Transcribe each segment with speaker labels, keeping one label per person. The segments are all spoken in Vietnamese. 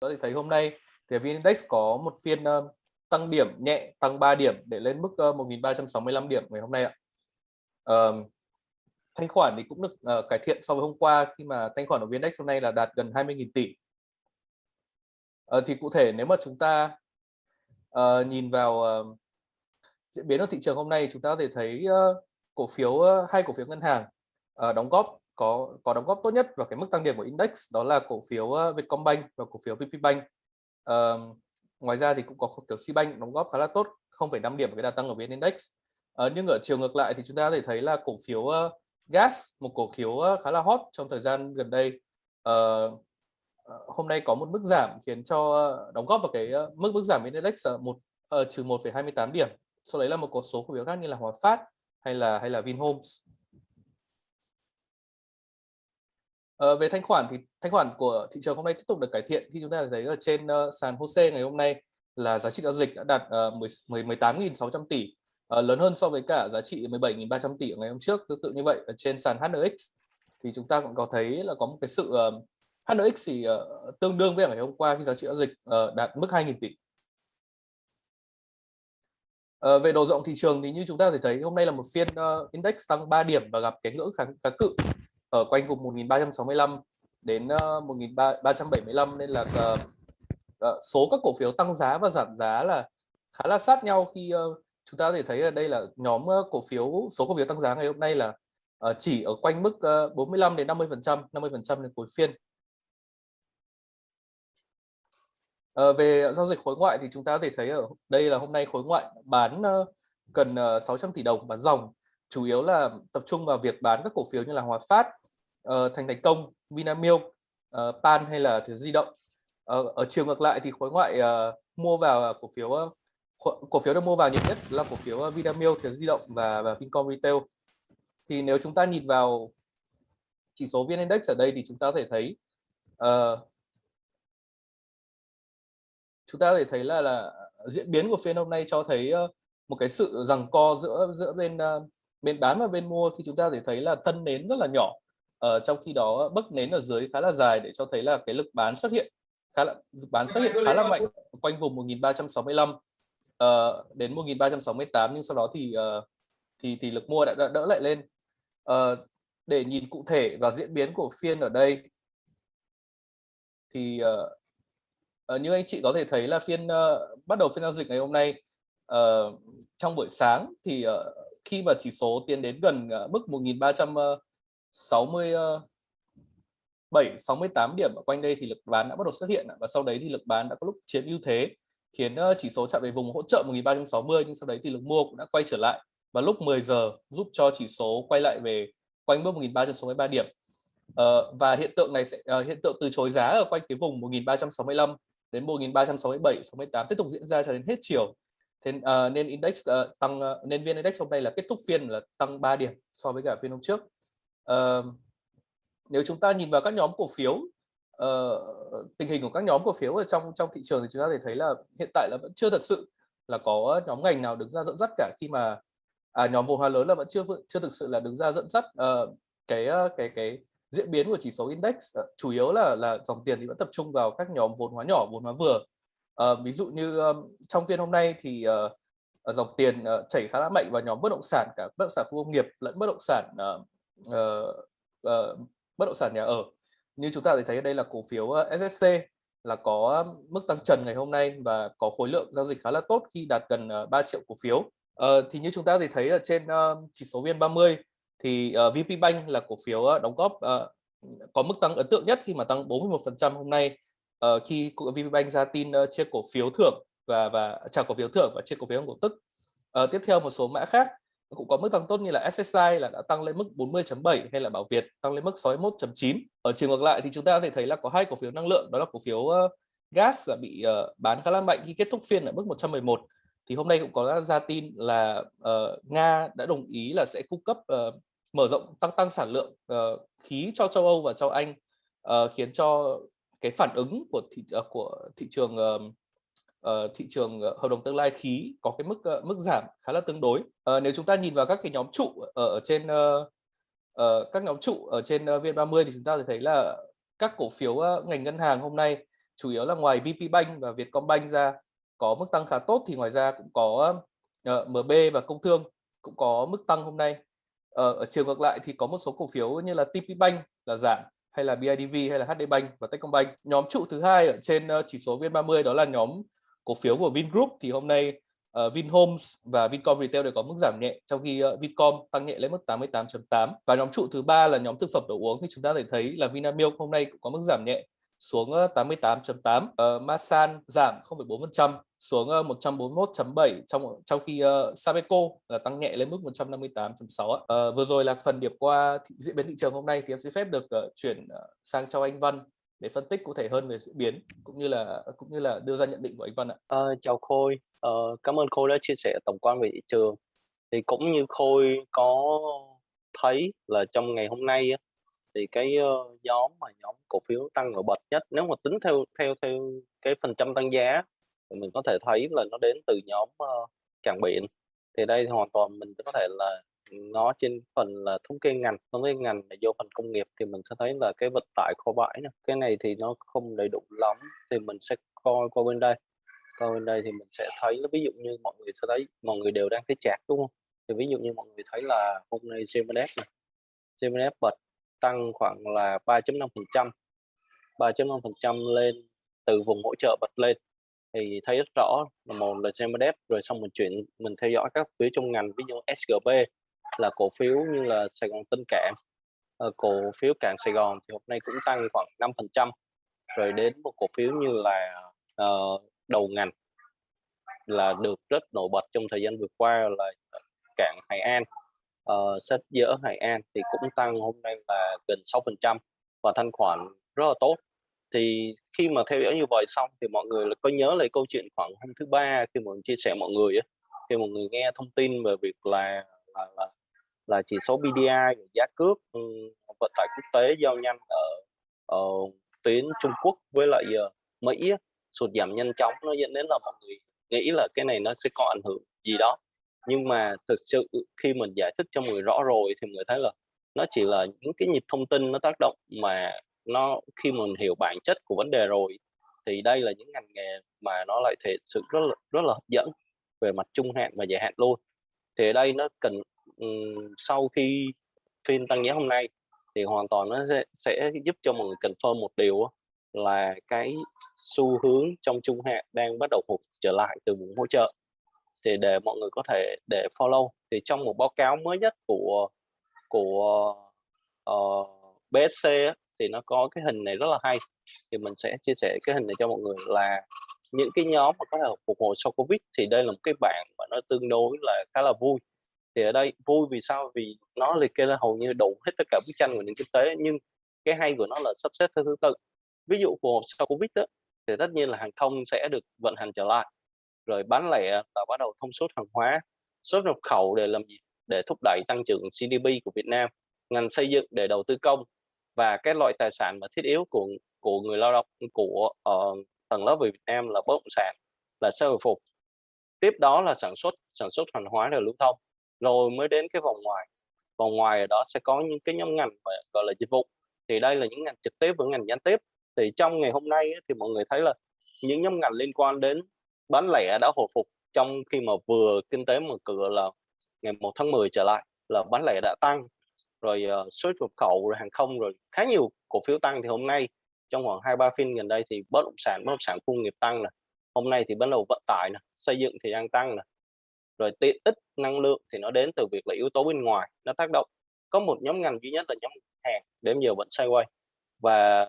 Speaker 1: đó thì thấy hôm nay thì VN Index có một phiên ờ, tăng điểm nhẹ tăng 3 điểm để lên mức ờ, 1.365 điểm ngày hôm nay ạ. Uh, thanh khoản thì cũng được uh, cải thiện so với hôm qua khi mà thanh khoản của VN Index hôm nay là đạt gần 20.000 tỷ. Uh, thì cụ thể nếu mà chúng ta uh, nhìn vào uh, diễn biến ở thị trường hôm nay chúng ta có thể thấy uh, cổ phiếu uh, hai cổ phiếu ngân hàng uh, đóng góp có có đóng góp tốt nhất vào cái mức tăng điểm của index đó là cổ phiếu ờ, Vietcombank và cổ phiếu VPBank. Uh, ngoài ra thì cũng có cổ phiếu Cbank đóng góp khá là tốt 0,5 điểm cái đà tăng ở VN Index. Uh, nhưng ở chiều ngược lại thì chúng ta có thể thấy là cổ phiếu uh, gas một cổ phiếu uh, khá là hot trong thời gian gần đây uh, hôm nay có một mức giảm khiến cho uh, đóng góp vào cái uh, mức mức giảm VN Index uh, một uh, trừ 1,28 điểm sau đấy là một số cổ phiếu khác như là Hòa Phát hay là hay là Vinhomes Ờ, về thanh khoản thì thanh khoản của thị trường hôm nay tiếp tục được cải thiện. Khi chúng ta thấy ở trên uh, sàn HOSE ngày hôm nay là giá trị giao dịch đã đạt ờ, uh, 18.600 tỷ uh, lớn hơn so với cả giá trị 17.300 tỷ ngày hôm trước. Tương tự như vậy ở trên sàn HNX thì chúng ta cũng có thấy là có một cái sự uh, HNX thì uh, tương đương với ngày hôm qua khi giá trị giao dịch uh, đạt mức 2.000 tỷ. Uh, về độ rộng thị trường thì như chúng ta có thể thấy hôm nay là một phiên uh, index tăng 3 điểm và gặp cái ngưỡng kháng, kháng cự ở quanh vùng 1365 đến ờ, 1375 nên là uh, uh, số các cổ phiếu tăng giá và giảm giá là khá là sát nhau khi uh, chúng ta có thể thấy ở đây là nhóm cổ phiếu số cổ phiếu tăng giá ngày hôm nay là uh, chỉ ở quanh mức uh, 45 đến 50 phần trăm 50 phần trăm đến cuối phiên. Về giao dịch khối ngoại thì chúng ta có thể thấy ở đây là hôm nay khối ngoại bán uh, gần uh, 600 tỷ đồng bán dòng chủ yếu là tập trung vào việc bán các cổ phiếu như là Hòa Phát, uh, Thành Thành Công, Vinamilk, uh, Pan hay là thứ di động. Uh, ở chiều ngược lại thì khối ngoại uh, mua vào cổ phiếu uh, cổ phiếu được mua vào nhiều nhất là cổ phiếu Vinamilk, thứ di động và và Vincom Retail. Thì nếu chúng ta nhìn vào chỉ số VN Index ở đây thì chúng ta có thể thấy uh, chúng ta có thể thấy là là diễn biến của phiên hôm nay cho thấy một cái sự rằng co giữa giữa bên bên bán và bên mua thì chúng ta thể thấy là thân nến rất là nhỏ. Ờ, trong khi đó bấc nến ở dưới khá là dài để cho thấy là cái lực bán xuất hiện khá là bán xuất hiện khá là mạnh quanh vùng 1365 ờ, đến 1368 nhưng sau đó thì uh, thì thì lực mua đã, đã đỡ lại lên. Ờ, để nhìn cụ thể và diễn biến của phiên ở đây thì uh, như anh chị có thể thấy là phiên uh, bắt đầu phiên giao dịch ngày hôm nay uh, trong buổi sáng thì uh, khi mà chỉ số tiến đến gần uh, mức 1367 68 ờ, ờ, điểm ở quanh đây thì lực bán đã bắt đầu xuất hiện và sau đấy thì lực bán đã có lúc chiếm ưu thế khiến ờ, chỉ số chạm về vùng hỗ trợ 1360 nhưng sau đấy thì lực mua cũng đã quay trở lại. Và lúc 10 giờ giúp cho chỉ số quay lại về quanh mức 1363 điểm. Uh, và hiện tượng này sẽ uh, hiện tượng từ chối giá ở quanh cái vùng 1365 đến 1367 68 tiếp tục diễn ra cho đến hết chiều thế uh, nên index uh, tăng uh, nên viên index hôm nay là kết thúc phiên là tăng 3 điểm so với cả phiên hôm trước. Uh, nếu chúng ta nhìn vào các nhóm cổ phiếu uh, tình hình của các nhóm cổ phiếu ở trong trong thị trường thì chúng ta thể thấy là hiện tại là vẫn chưa thật sự là có nhóm ngành nào đứng ra dẫn dắt cả khi mà à, nhóm vốn hóa lớn là vẫn chưa chưa thực sự là đứng ra dẫn dắt uh, cái cái cái diễn biến của chỉ số index. Uh, chủ yếu là là dòng tiền thì vẫn tập trung vào các nhóm vốn hóa nhỏ vốn hóa vừa uh, ví dụ như um, trong phiên hôm nay thì uh, dòng tiền uh, chảy khá là mạnh vào nhóm bất động sản cả bất động sản khu công nghiệp lẫn bất động sản uh, uh, uh, bất động sản nhà ở. Như chúng ta thấy đây là cổ phiếu uh, SSC là có mức tăng trần ngày hôm nay và có khối lượng giao dịch khá là tốt khi đạt gần uh, 3 triệu cổ phiếu. Uh, thì như chúng ta thì thấy ở trên uh, chỉ số VN30 thì uh, VP Bank là cổ phiếu uh, đóng góp uh, có mức tăng ấn tượng nhất khi mà tăng 41% hôm nay uh, khi VPBank ra tin uh, chia cổ phiếu thưởng và và trả cổ phiếu thưởng và chia cổ phiếu cổ tức. Uh, tiếp theo một số mã khác cũng có mức tăng tốt như là SSI là đã tăng lên mức 40.7 hay là Bảo Việt tăng lên mức 61.9. Ở chiều ngược lại thì chúng ta có thể thấy là có hai cổ phiếu năng lượng đó là cổ phiếu uh, gas là bị uh, bán khá là mạnh khi kết thúc phiên ở mức 111 thì hôm nay cũng có ra tin là uh, Nga đã đồng ý là sẽ cung cấp uh, mở rộng tăng tăng sản lượng uh, khí cho châu Âu và châu Anh uh, khiến cho cái phản ứng của thị uh, của thị trường uh, uh, thị trường hợp đồng tương lai khí có cái mức uh, mức giảm khá là tương đối. Uh, nếu chúng ta nhìn vào các cái nhóm trụ ở, trên uh, uh, các nhóm trụ ở trên uh, VN30 thì chúng ta thấy là các cổ phiếu uh, ngành ngân hàng hôm nay chủ yếu là ngoài vp bank và Vietcombank ra có mức tăng khá tốt thì ngoài ra cũng có uh, MB và Công Thương cũng có mức tăng hôm nay. Ở, ở chiều ngược lại thì có một số cổ phiếu như là tp bank là giảm hay là BIDV hay là HD Bank và Techcombank. Nhóm trụ thứ hai ở trên ờ, chỉ số VN30 đó là nhóm cổ phiếu của Vingroup. Thì hôm nay uh, Vinhomes và Vincom Retail đều có mức giảm nhẹ trong khi uh, Vincom tăng nhẹ lên mức 88.8 và nhóm trụ thứ ba là nhóm thực phẩm đồ uống. Thì chúng ta thể thấy là Vinamilk hôm nay cũng có mức giảm nhẹ xuống 88.8 uh, Masan giảm 0,4% xuống 141.7 trong trong khi uh, Sabeco là tăng nhẹ lên mức 158.6 uh, ờ, vừa rồi là phần điểm qua thị, diễn biến thị trường hôm nay thì em xin phép được uh, chuyển uh, sang cho anh Văn để phân tích cụ thể hơn về diễn biến cũng như là cũng như là đưa ra nhận định của anh Văn ạ.
Speaker 2: À, chào Khôi, à, cảm ơn Khôi đã chia sẻ tổng quan về thị trường. Thì cũng như Khôi có thấy là trong ngày hôm nay thì cái uh, nhóm mà nhóm cổ phiếu tăng nổi bật nhất nếu mà tính theo theo theo cái phần trăm tăng giá thì mình có thể thấy là nó đến từ nhóm uh, cảng biển. Thì đây thì hoàn toàn mình có thể là nó trên phần là thống kê ngành thống kê ngành là vô phần công nghiệp thì mình sẽ thấy là cái vận tải kho bãi này. cái này thì nó không đầy đủ lắm thì mình sẽ coi qua bên đây. Coi bên đây thì mình sẽ thấy là ví dụ như mọi người sẽ thấy mọi người đều đang thấy chạc đúng không? Thì ví dụ như mọi người thấy là hôm nay CMDF này CMDF bật tăng khoảng là 3.5% 3.5% lên từ vùng hỗ trợ bật lên thì thấy rất rõ là một là CMDF rồi xong mình chuyển mình theo dõi các phiếu trong ngành ví dụ SGB là cổ phiếu như là Sài Gòn Tân Cảng. Ờ, cổ phiếu Cảng Sài Gòn thì hôm nay cũng tăng khoảng 5% rồi đến một cổ phiếu như là uh, đầu ngành là được rất nổi bật trong thời gian vừa qua là cảng Hải An. Uh, sách dỡ Hải An thì cũng tăng hôm nay là gần 6% và thanh khoản rất là tốt thì khi mà theo dõi như vậy xong thì mọi người có nhớ lại câu chuyện khoảng hôm thứ ba khi mà mình chia sẻ mọi người á khi mọi người nghe thông tin về việc là là, là là chỉ số BDI giá cước ừ, vận tải quốc tế giao nhanh ở, ở tuyến Trung Quốc với lại ờ, Mỹ sụt giảm nhanh chóng nó dẫn đến là mọi người nghĩ là cái này nó sẽ có ảnh hưởng gì đó. Nhưng mà thực sự khi mình giải thích cho người rõ rồi thì người thấy là nó chỉ là những cái nhịp thông tin nó tác động mà nó khi mình hiểu bản chất của vấn đề rồi thì đây là những ngành nghề mà nó lại thể sự rất là rất là hấp dẫn về mặt trung hạn và dài hạn luôn. Thì ở đây nó cần sau khi phiên tăng giá hôm nay thì hoàn toàn nó sẽ, sẽ giúp cho mọi người confirm một điều là cái xu hướng trong trung hạn đang bắt đầu phục trở lại từ vùng hỗ trợ. Thì để mọi người có thể để follow thì trong một báo cáo mới nhất của của ờ, uh, BSC thì nó có cái hình này rất là hay. Thì mình sẽ chia sẻ cái hình này cho mọi người là những cái nhóm mà có thể phục hồi sau Covid thì đây là một cái bảng mà nó tương đối là khá là vui. Thì ở đây vui vì sao? Vì nó liệt kê là hầu như đủ hết tất cả bức tranh của nền kinh tế nhưng cái hay của nó là sắp xếp theo thứ tự. Ví dụ phục hồi sau covid đó, thì tất nhiên là hàng không sẽ được vận hành trở lại. Rồi bán lẻ là bắt đầu thông suốt hàng hóa xuất nhập khẩu để làm gì? Để thúc đẩy tăng trưởng GDP của Việt Nam. Ngành xây dựng để đầu tư công và cái loại tài sản mà thiết yếu của của người lao động của uh, tầng lớp người Việt Nam là bất động sản là sẽ hồi phục. Tiếp đó là sản xuất sản xuất hàng hóa rồi lưu thông. Rồi mới đến cái vòng ngoài. Vòng ngoài ở đó sẽ có những cái nhóm ngành gọi là dịch vụ. Thì đây là những ngành trực tiếp và ngành gián tiếp. Thì trong ngày hôm nay thì mọi người thấy là những nhóm ngành liên quan đến bán lẻ đã hồi phục. Trong khi mà vừa kinh tế mở cửa là ngày 1 tháng 10 trở lại là bán lẻ đã tăng rồi uh, xuất nhập khẩu rồi hàng không rồi khá nhiều cổ phiếu tăng. Thì hôm nay trong khoảng hai ba phiên gần đây thì bất động sản bất động sản công nghiệp tăng này hôm nay thì bắt đầu vận tải này xây dựng thì đang tăng này rồi tiện ích năng lượng thì nó đến từ việc là yếu tố bên ngoài nó tác động. Có một nhóm ngành duy nhất là nhóm hàng đến giờ vẫn quay và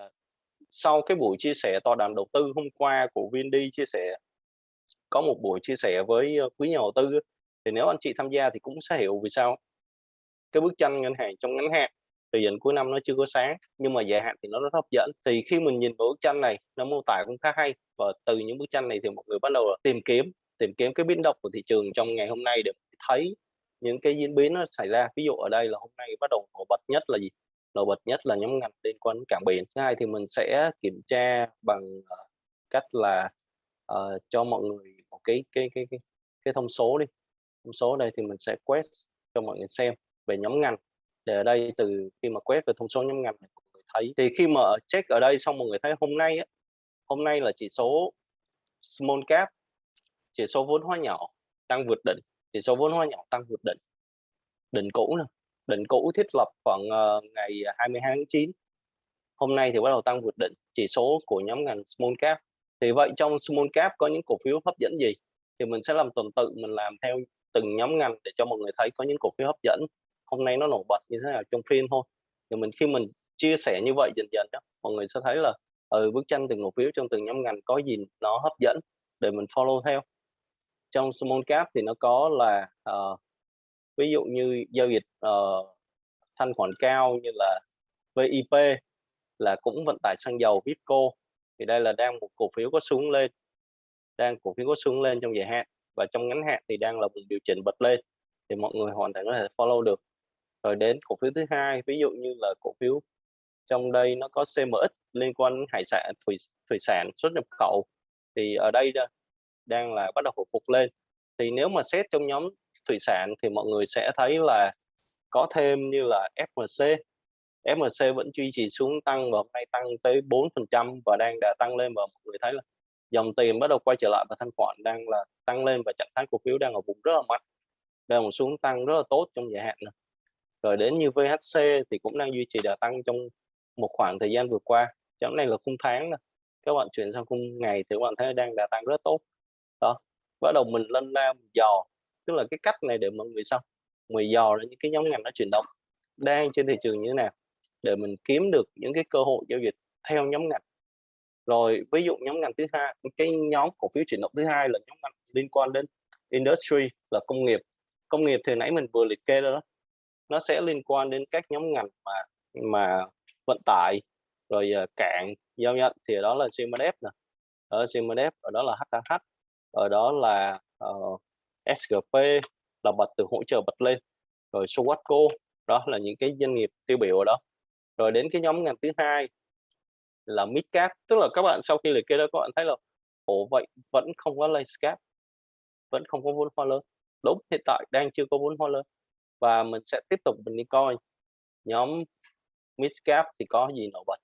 Speaker 2: sau cái buổi chia sẻ tòa đàm đầu tư hôm qua của Vindy chia sẻ có một buổi chia sẻ với ờ, quý nhà đầu tư thì nếu anh chị tham gia thì cũng sẽ hiểu vì sao cái bức tranh ngân hàng trong ngắn hạn thời gian cuối năm nó chưa có sáng nhưng mà dài hạn thì nó rất hấp dẫn. Thì khi mình nhìn vào bức tranh này nó mô tả cũng khá hay và từ những bức tranh này thì mọi người bắt đầu tìm kiếm tìm kiếm cái biến động của thị trường trong ngày hôm nay để thấy những cái diễn biến nó xảy ra. Ví dụ ở đây là hôm nay bắt đầu nổi bật nhất là gì? Nổi bật nhất là nhóm ngành liên quan đến cảng biển. Thứ hai thì mình sẽ kiểm tra bằng ờ, cách là uh, cho mọi người một cái cái cái cái cái thông số đi. Thông số đây thì mình sẽ quét cho mọi người xem về nhóm ngành. Để ở đây từ khi mà quét về thông số nhóm ngành mọi người thấy thì khi mà check ở đây xong mọi người thấy hôm nay á, hôm nay là chỉ số small cap chỉ số vốn hóa nhỏ tăng vượt đỉnh chỉ số vốn hóa nhỏ tăng vượt đỉnh. Đỉnh cũ nè đỉnh cũ thiết lập khoảng uh, ngày 22 tháng 9 hôm nay thì bắt đầu tăng vượt đỉnh chỉ số của nhóm ngành small cap. Thì vậy trong small cap có những cổ phiếu hấp dẫn gì? Thì mình sẽ làm tuần tự mình làm theo từng nhóm ngành để cho mọi người thấy có những cổ phiếu hấp dẫn hôm nay nó nổi bật như thế nào trong phiên thôi. Thì mình khi mình chia sẻ như vậy dần dần đó mọi người sẽ thấy là ở ừ, bức tranh từng cổ phiếu trong từng nhóm ngành có gì nó hấp dẫn để mình follow theo. Trong small cap thì nó có là uh, ví dụ như giao dịch uh, thanh khoản cao như là VIP là cũng vận tải xăng dầu Vipco. Thì đây là đang một cổ phiếu có xuống lên đang cổ phiếu có xuống lên trong dài hạn và trong ngắn hạn thì đang là vùng điều chỉnh bật lên. Thì mọi người hoàn toàn có thể follow được rồi đến cổ phiếu thứ hai, ví dụ như là cổ phiếu trong đây nó có CMX liên quan hải sản, thủy thủy sản xuất nhập khẩu, thì ở đây đang là bắt đầu hồi phục lên thì nếu mà xét trong nhóm thủy sản thì mọi người sẽ thấy là có thêm như là FMC FMC vẫn duy trì xuống tăng và hôm nay tăng tới 4% và đang đã tăng lên và mọi người thấy là dòng tiền bắt đầu quay trở lại và thanh khoản đang là tăng lên và trạng thái cổ phiếu đang ở vùng rất là mạnh, đang một xuống tăng rất là tốt trong dài hạn này rồi đến như VHC thì cũng đang duy trì đà tăng trong một khoảng thời gian vừa qua. Trong này là khung tháng này. các bạn chuyển sang khung ngày thì các bạn thấy đang đà tăng rất tốt. Đó, bắt đầu mình lên ra dò tức là cái cách này để mọi người sao? Người dò ra những cái nhóm ngành nó chuyển động, đang trên thị trường như thế nào? Để mình kiếm được những cái cơ hội giao dịch theo nhóm ngành. Rồi, ví dụ nhóm ngành thứ hai, cái nhóm cổ phiếu chuyển động thứ hai là nhóm ngành liên quan đến industry, là công nghiệp. Công nghiệp thì nãy mình vừa liệt kê đó nó sẽ liên quan đến các nhóm ngành mà mà vận tải rồi uh, cảng giao nhận thì đó là CMDF nè. Ở CMDF ở đó là HH ở đó là uh, ờ, SGP là bật từ hỗ trợ bật lên. Rồi Sowatco đó là những cái doanh nghiệp tiêu biểu ở đó. Rồi đến cái nhóm ngành thứ hai là midcap. Tức là các bạn sau khi liệt kê đó các bạn thấy là ổ vậy vẫn không có landscape cap vẫn không có vốn hóa lớn. Đúng hiện tại đang chưa có vốn hóa lớn và mình sẽ tiếp tục mình đi coi. Nhóm midcap thì có gì nổi bật?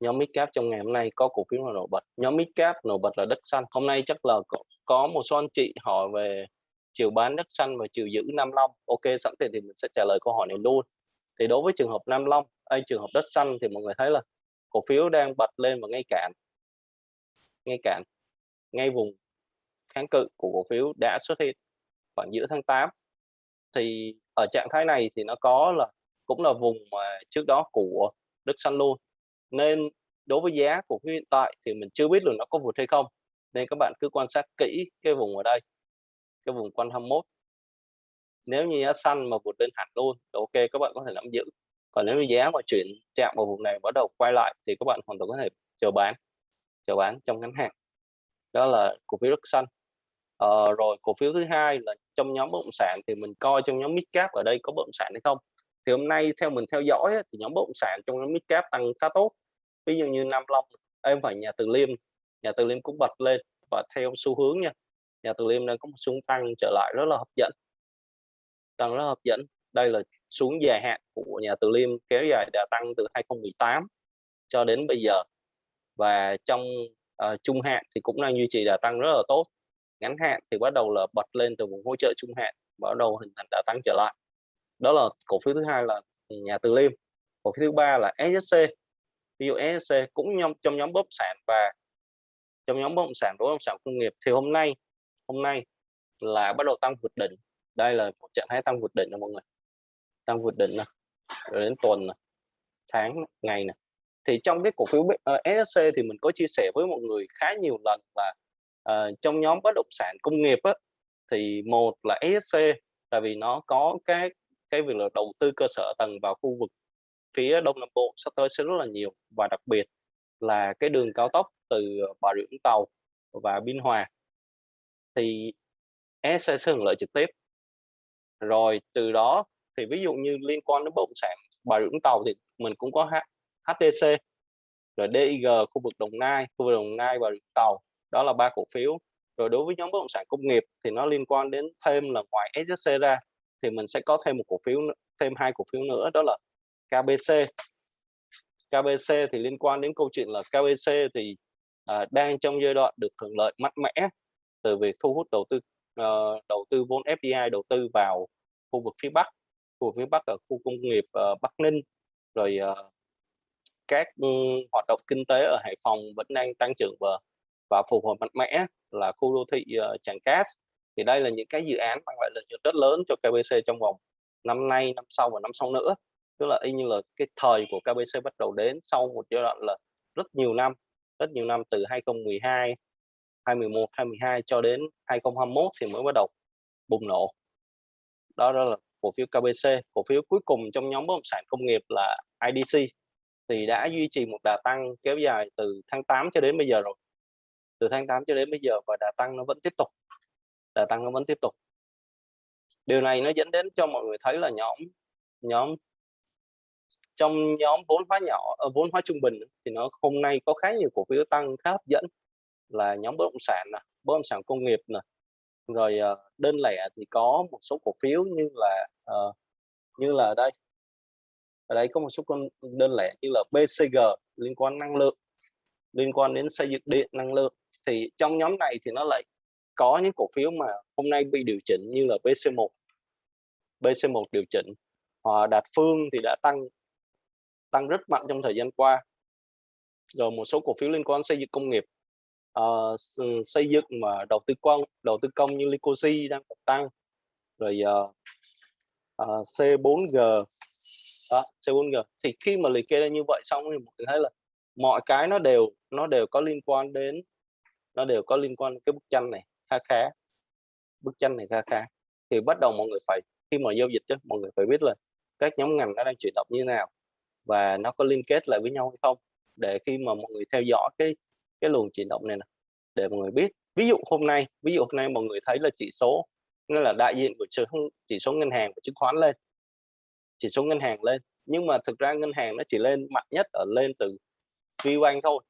Speaker 2: Nhóm midcap trong ngày hôm nay có cổ phiếu nào nổi bật? Nhóm midcap nổi bật là đất xanh. Hôm nay chắc là có, có một số anh chị hỏi về chiều bán đất xanh và chiều giữ Nam Long. Ok sẵn tiền thì mình sẽ trả lời câu hỏi này luôn. Thì đối với trường hợp Nam Long hay trường hợp đất xanh thì mọi người thấy là cổ phiếu đang bật lên và ngay cạn. Ngay cạn. Ngay vùng kháng cự của cổ phiếu đã xuất hiện khoảng giữa tháng 8 thì ở trạng thái này thì nó có là, cũng là vùng mà trước đó của đất xanh luôn. Nên đối với giá của phiếu hiện tại thì mình chưa biết là nó có vượt hay không. Nên các bạn cứ quan sát kỹ cái vùng ở đây, cái vùng quanh 21 nếu như giá xanh mà vượt lên hẳn luôn, thì ok, các bạn có thể nắm giữ. Còn nếu như giá mà chuyển chạm vào vùng này bắt đầu quay lại thì các bạn hoàn toàn có thể chờ bán chờ bán trong ngắn hạn. Đó là cổ phiếu đất xanh ờ, rồi cổ phiếu thứ hai là trong nhóm bất động sản thì mình coi trong nhóm midcap ở đây có bất động sản hay không. Thì hôm nay theo mình theo dõi thì nhóm bất động sản trong nhóm midcap tăng khá tốt. Ví dụ như Nam Long em phải nhà Từ Liêm nhà Từ Liêm cũng bật lên. Và theo xu hướng nha nhà Từ Liêm đang có một xu tăng trở lại rất là hấp dẫn. Tăng rất là hấp dẫn. Đây là xuống dài hạn của nhà Từ Liêm kéo dài đã tăng từ 2018 cho đến bây giờ. Và trong uh, trung hạn thì cũng đang duy trì đà tăng rất là tốt ngắn hạn thì bắt đầu là bật lên từ vùng hỗ trợ trung hạn bắt đầu hình thành đã tăng trở lại. Đó là cổ phiếu thứ hai là nhà Từ Liêm cổ phiếu thứ ba là SSC ví dụ SSC cũng nhóm trong nhóm bất sản và trong nhóm bất động sản bất động sản công nghiệp thì hôm nay hôm nay là bắt đầu tăng vượt đỉnh. Đây là một trạng thái tăng vượt đỉnh đó mọi người. Tăng vượt đỉnh này rồi đến tuần này tháng ngày này thì trong cái cổ phiếu uh, ờ, SSC thì mình có chia sẻ với mọi người khá nhiều lần là uh, trong nhóm bất động sản công nghiệp á, thì một là ESC tại vì nó có cái cái việc là đầu tư cơ sở tầng vào khu vực phía đông nam bộ sắp tới sẽ rất là nhiều. Và đặc biệt là cái đường cao tốc từ ờ, Bà Rịa Vũng Tàu và Biên Hòa thì ESC sẽ hưởng lợi trực tiếp. Rồi từ đó thì ví dụ như liên quan đến bất động sản Bà Rịa Vũng Tàu thì mình cũng có HDC rồi DIG khu vực Đồng Nai khu vực Đồng Nai và Rịa Vũng Tàu đó là ba cổ phiếu. Rồi đối với nhóm bất động sản công nghiệp thì nó liên quan đến thêm là ngoài SSC ra thì mình sẽ có thêm một cổ phiếu thêm hai cổ phiếu nữa đó là KBC KBC thì liên quan đến câu chuyện là KBC thì à, đang trong giai đoạn được hưởng lợi mạnh mẽ từ việc thu hút đầu tư uh, đầu tư vốn FDI đầu tư vào khu vực phía Bắc, khu vực phía Bắc ở khu công nghiệp uh, Bắc Ninh, rồi uh, các um, hoạt động kinh tế ở Hải Phòng vẫn đang tăng trưởng và và phục hồi mạnh mẽ là khu đô thị uh, Tràng Cát. Thì đây là những cái dự án mang lại lợi nhuận rất lớn cho KBC trong vòng năm nay, năm sau và năm sau nữa. Tức là y như là cái thời của KBC bắt đầu đến sau một giai đoạn là rất nhiều năm rất nhiều năm từ 2012 2011 2012 cho đến 2021 thì mới bắt đầu bùng nổ. Đó, đó là cổ phiếu KBC cổ phiếu cuối cùng trong nhóm bất động sản công nghiệp là IDC thì đã duy trì một đà tăng kéo dài từ tháng 8 cho đến bây giờ rồi từ tháng 8 cho đến bây giờ và đà tăng nó vẫn tiếp tục. Đà tăng nó vẫn tiếp tục. Điều này nó dẫn đến cho mọi người thấy là nhóm nhóm trong nhóm vốn hóa nhỏ ờ, vốn hóa trung bình thì nó hôm nay có khá nhiều cổ phiếu tăng khá hấp dẫn. Là nhóm bất động sản nè bất động sản công nghiệp nè. Rồi ờ, đơn lẻ thì có một số cổ phiếu như là uh, như là đây. Ở đây có một số con đơn lẻ như là BCG liên quan năng lượng liên quan đến xây dựng điện năng lượng thì trong nhóm này thì nó lại có những cổ phiếu mà hôm nay bị điều chỉnh như là BC1 BC1 điều chỉnh Hòa Đạt Phương thì đã tăng tăng rất mạnh trong thời gian qua. Rồi một số cổ phiếu liên quan xây dựng công nghiệp uh, xây dựng mà đầu tư công đầu tư công như Licosi đang tăng. Rồi uh, uh, C4G đó, C4G thì khi mà liệt kê ra như vậy xong thì mình thấy là mọi cái nó đều nó đều có liên quan đến nó đều có liên quan cái bức tranh này kha khá. Bức tranh này kha khá. Thì bắt đầu mọi người phải khi mà giao dịch chứ mọi người phải biết là các nhóm ngành nó đang chuyển động như thế nào và nó có liên kết lại với nhau hay không. Để khi mà mọi người theo dõi cái cái luồng chuyển động này nè để mọi người biết. Ví dụ hôm nay ví dụ hôm nay mọi người thấy là chỉ số nghĩa là đại diện của chỉ, chỉ số ngân hàng và chứng khoán lên. Chỉ số ngân hàng lên nhưng mà thực ra ngân hàng nó chỉ lên mạnh nhất ở lên từ VBank thôi.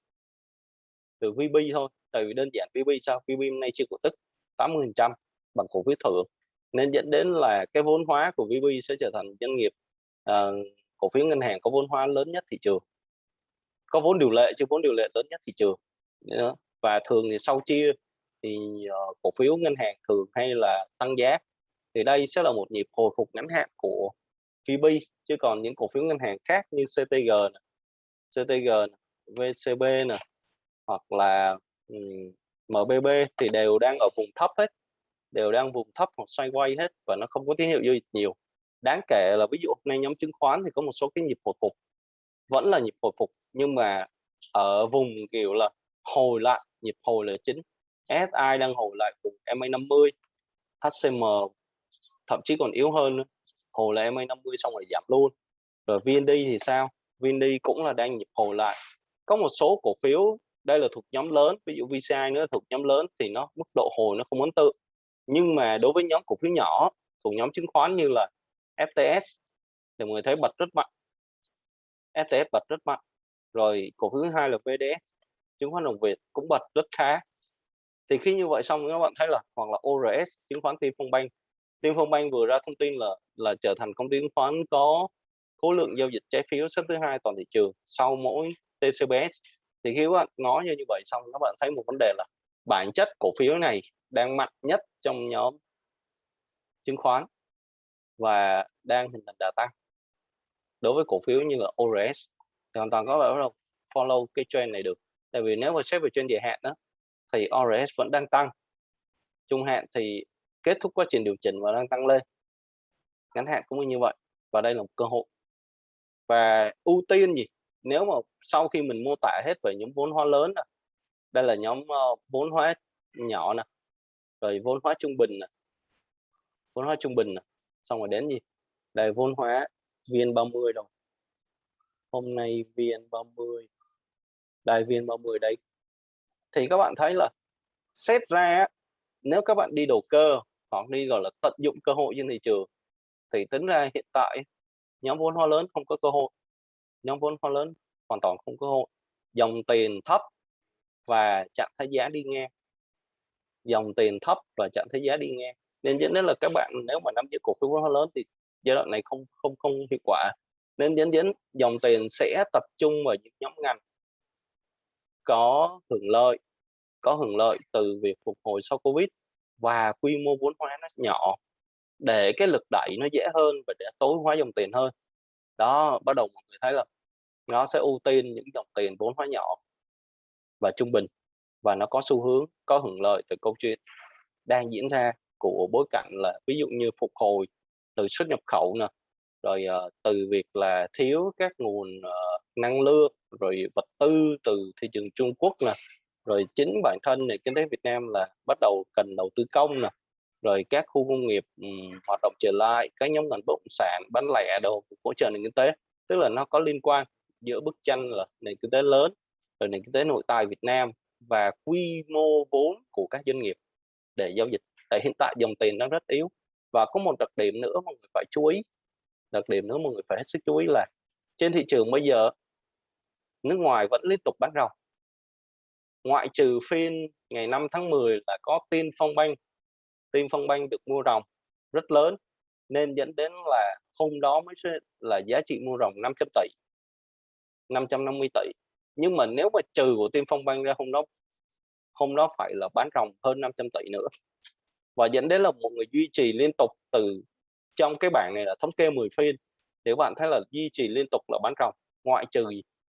Speaker 2: Từ VB thôi tại vì đơn giản VB sao? VB hôm nay chưa cổ tức 80 phần trăm bằng cổ phiếu thưởng. Nên dẫn đến là cái vốn hóa của VB sẽ trở thành doanh nghiệp uh, cổ phiếu ngân hàng có vốn hóa lớn nhất thị trường. Có vốn điều lệ chứ vốn điều lệ lớn nhất thị trường. Và thường thì sau chia thì uh, cổ phiếu ngân hàng thường hay là tăng giá. Thì đây sẽ là một nhịp hồi phục ngắn hạn của VB chứ còn những cổ phiếu ngân hàng khác như CTG này, CTG này, VCB này hoặc là MBB thì đều đang ở vùng thấp hết, đều đang vùng thấp hoặc xoay quay hết và nó không có tín hiệu giao dịch nhiều. Đáng kể là ví dụ hôm nay nhóm chứng khoán thì có một số cái nhịp hồi phục, vẫn là nhịp hồi phục nhưng mà ở vùng kiểu là hồi lại, nhịp hồi là chính. SI đang hồi lại vùng MA 50 HCM thậm chí còn yếu hơn nữa. hồi là MA 50 xong rồi giảm luôn. Rồi VND thì sao? VND cũng là đang nhịp hồi lại. Có một số cổ phiếu đây là thuộc nhóm lớn, ví dụ VCI nữa thuộc nhóm lớn thì nó mức độ hồi nó không ấn tượng nhưng mà đối với nhóm cổ phiếu nhỏ, thuộc nhóm chứng khoán như là FTS thì mọi người thấy bật rất mạnh. FTS bật rất mạnh. Rồi cổ phiếu thứ hai là VDS chứng khoán đồng Việt cũng bật rất khá. Thì khi như vậy xong các bạn thấy là, hoặc là ORS chứng khoán Tiên Phong Bank Tiên Phong Bank vừa ra thông tin là là trở thành công ty chứng khoán có khối lượng giao dịch trái phiếu xếp thứ hai toàn thị trường sau mỗi TCBS thì khi các bạn nói như vậy xong, các bạn thấy một vấn đề là bản chất cổ phiếu này đang mạnh nhất trong nhóm chứng khoán và đang hình thành đà tăng đối với cổ phiếu như là ORS thì hoàn toàn có thể là follow cái trend này được. Tại vì nếu mà xét về trên dài hạn đó thì ORS vẫn đang tăng. Trung hạn thì kết thúc quá trình điều chỉnh và đang tăng lên. Ngắn hạn cũng như vậy. Và đây là một cơ hội. Và ưu tiên gì? Nếu mà sau khi mình mô tả hết về những vốn hóa lớn này, đây là nhóm uh, vốn hóa nhỏ nè rồi vốn hóa trung bình nè vốn hóa trung bình nè xong rồi đến gì? Đây vốn hóa viên 30 rồi, hôm nay viên 30 đây viên 30 đấy, thì các bạn thấy là xét ra nếu các bạn đi đầu cơ hoặc đi gọi là tận dụng cơ hội trên thị trường thì tính ra hiện tại nhóm vốn hóa lớn không có cơ hội nhóm vốn hóa lớn hoàn toàn không có cơ hội dòng tiền thấp và chặn thái giá đi ngang. Dòng tiền thấp và chặn thái giá đi ngang. Nên dẫn đến là các bạn nếu mà nắm giữ cổ phiếu vốn hóa lớn thì giai đoạn này không không không hiệu quả. Nên dẫn đến dòng tiền sẽ tập trung vào những nhóm ngành có hưởng lợi có hưởng lợi từ việc phục hồi sau Covid và quy mô vốn hóa nó nhỏ để cái lực đẩy nó dễ hơn và để tối hóa dòng tiền hơn. Đó, bắt đầu mọi người thấy là nó sẽ ưu tiên những dòng tiền vốn hóa nhỏ và trung bình và nó có xu hướng có hưởng lợi từ câu chuyện đang diễn ra của bối cảnh là ví dụ như phục hồi từ xuất nhập khẩu nè rồi uh, từ việc là thiếu các nguồn uh, năng lượng rồi vật tư từ thị trường Trung Quốc nè rồi chính bản thân nền kinh tế Việt Nam là bắt đầu cần đầu tư công nè rồi các khu công nghiệp um, hoạt động trở lại các nhóm ngành bất động sản bán lẻ đồ hỗ trợ nền kinh tế tức là nó có liên quan giữa bức tranh là nền kinh tế lớn rồi nền kinh tế nội tại Việt Nam và quy mô vốn của các doanh nghiệp để giao dịch. Tại hiện tại dòng tiền đang rất yếu. Và có một đặc điểm nữa mọi người phải chú ý, đặc điểm nữa mọi người phải hết sức chú ý là trên thị trường bây giờ, nước ngoài vẫn liên tục bán ròng. Ngoại trừ phiên ngày 5 tháng 10 là có tin phong banh, tin phong banh được mua ròng rất lớn, nên dẫn đến là hôm đó mới là giá trị mua ròng 500 tỷ. 550 tỷ. Nhưng mà nếu mà trừ của Tiên phong banh ra, hôm đó hôm đó phải là bán ròng hơn 500 tỷ nữa. Và dẫn đến là một người duy trì liên tục từ trong cái bảng này là thống kê 10 phiên. Nếu bạn thấy là duy trì liên tục là bán ròng, ngoại trừ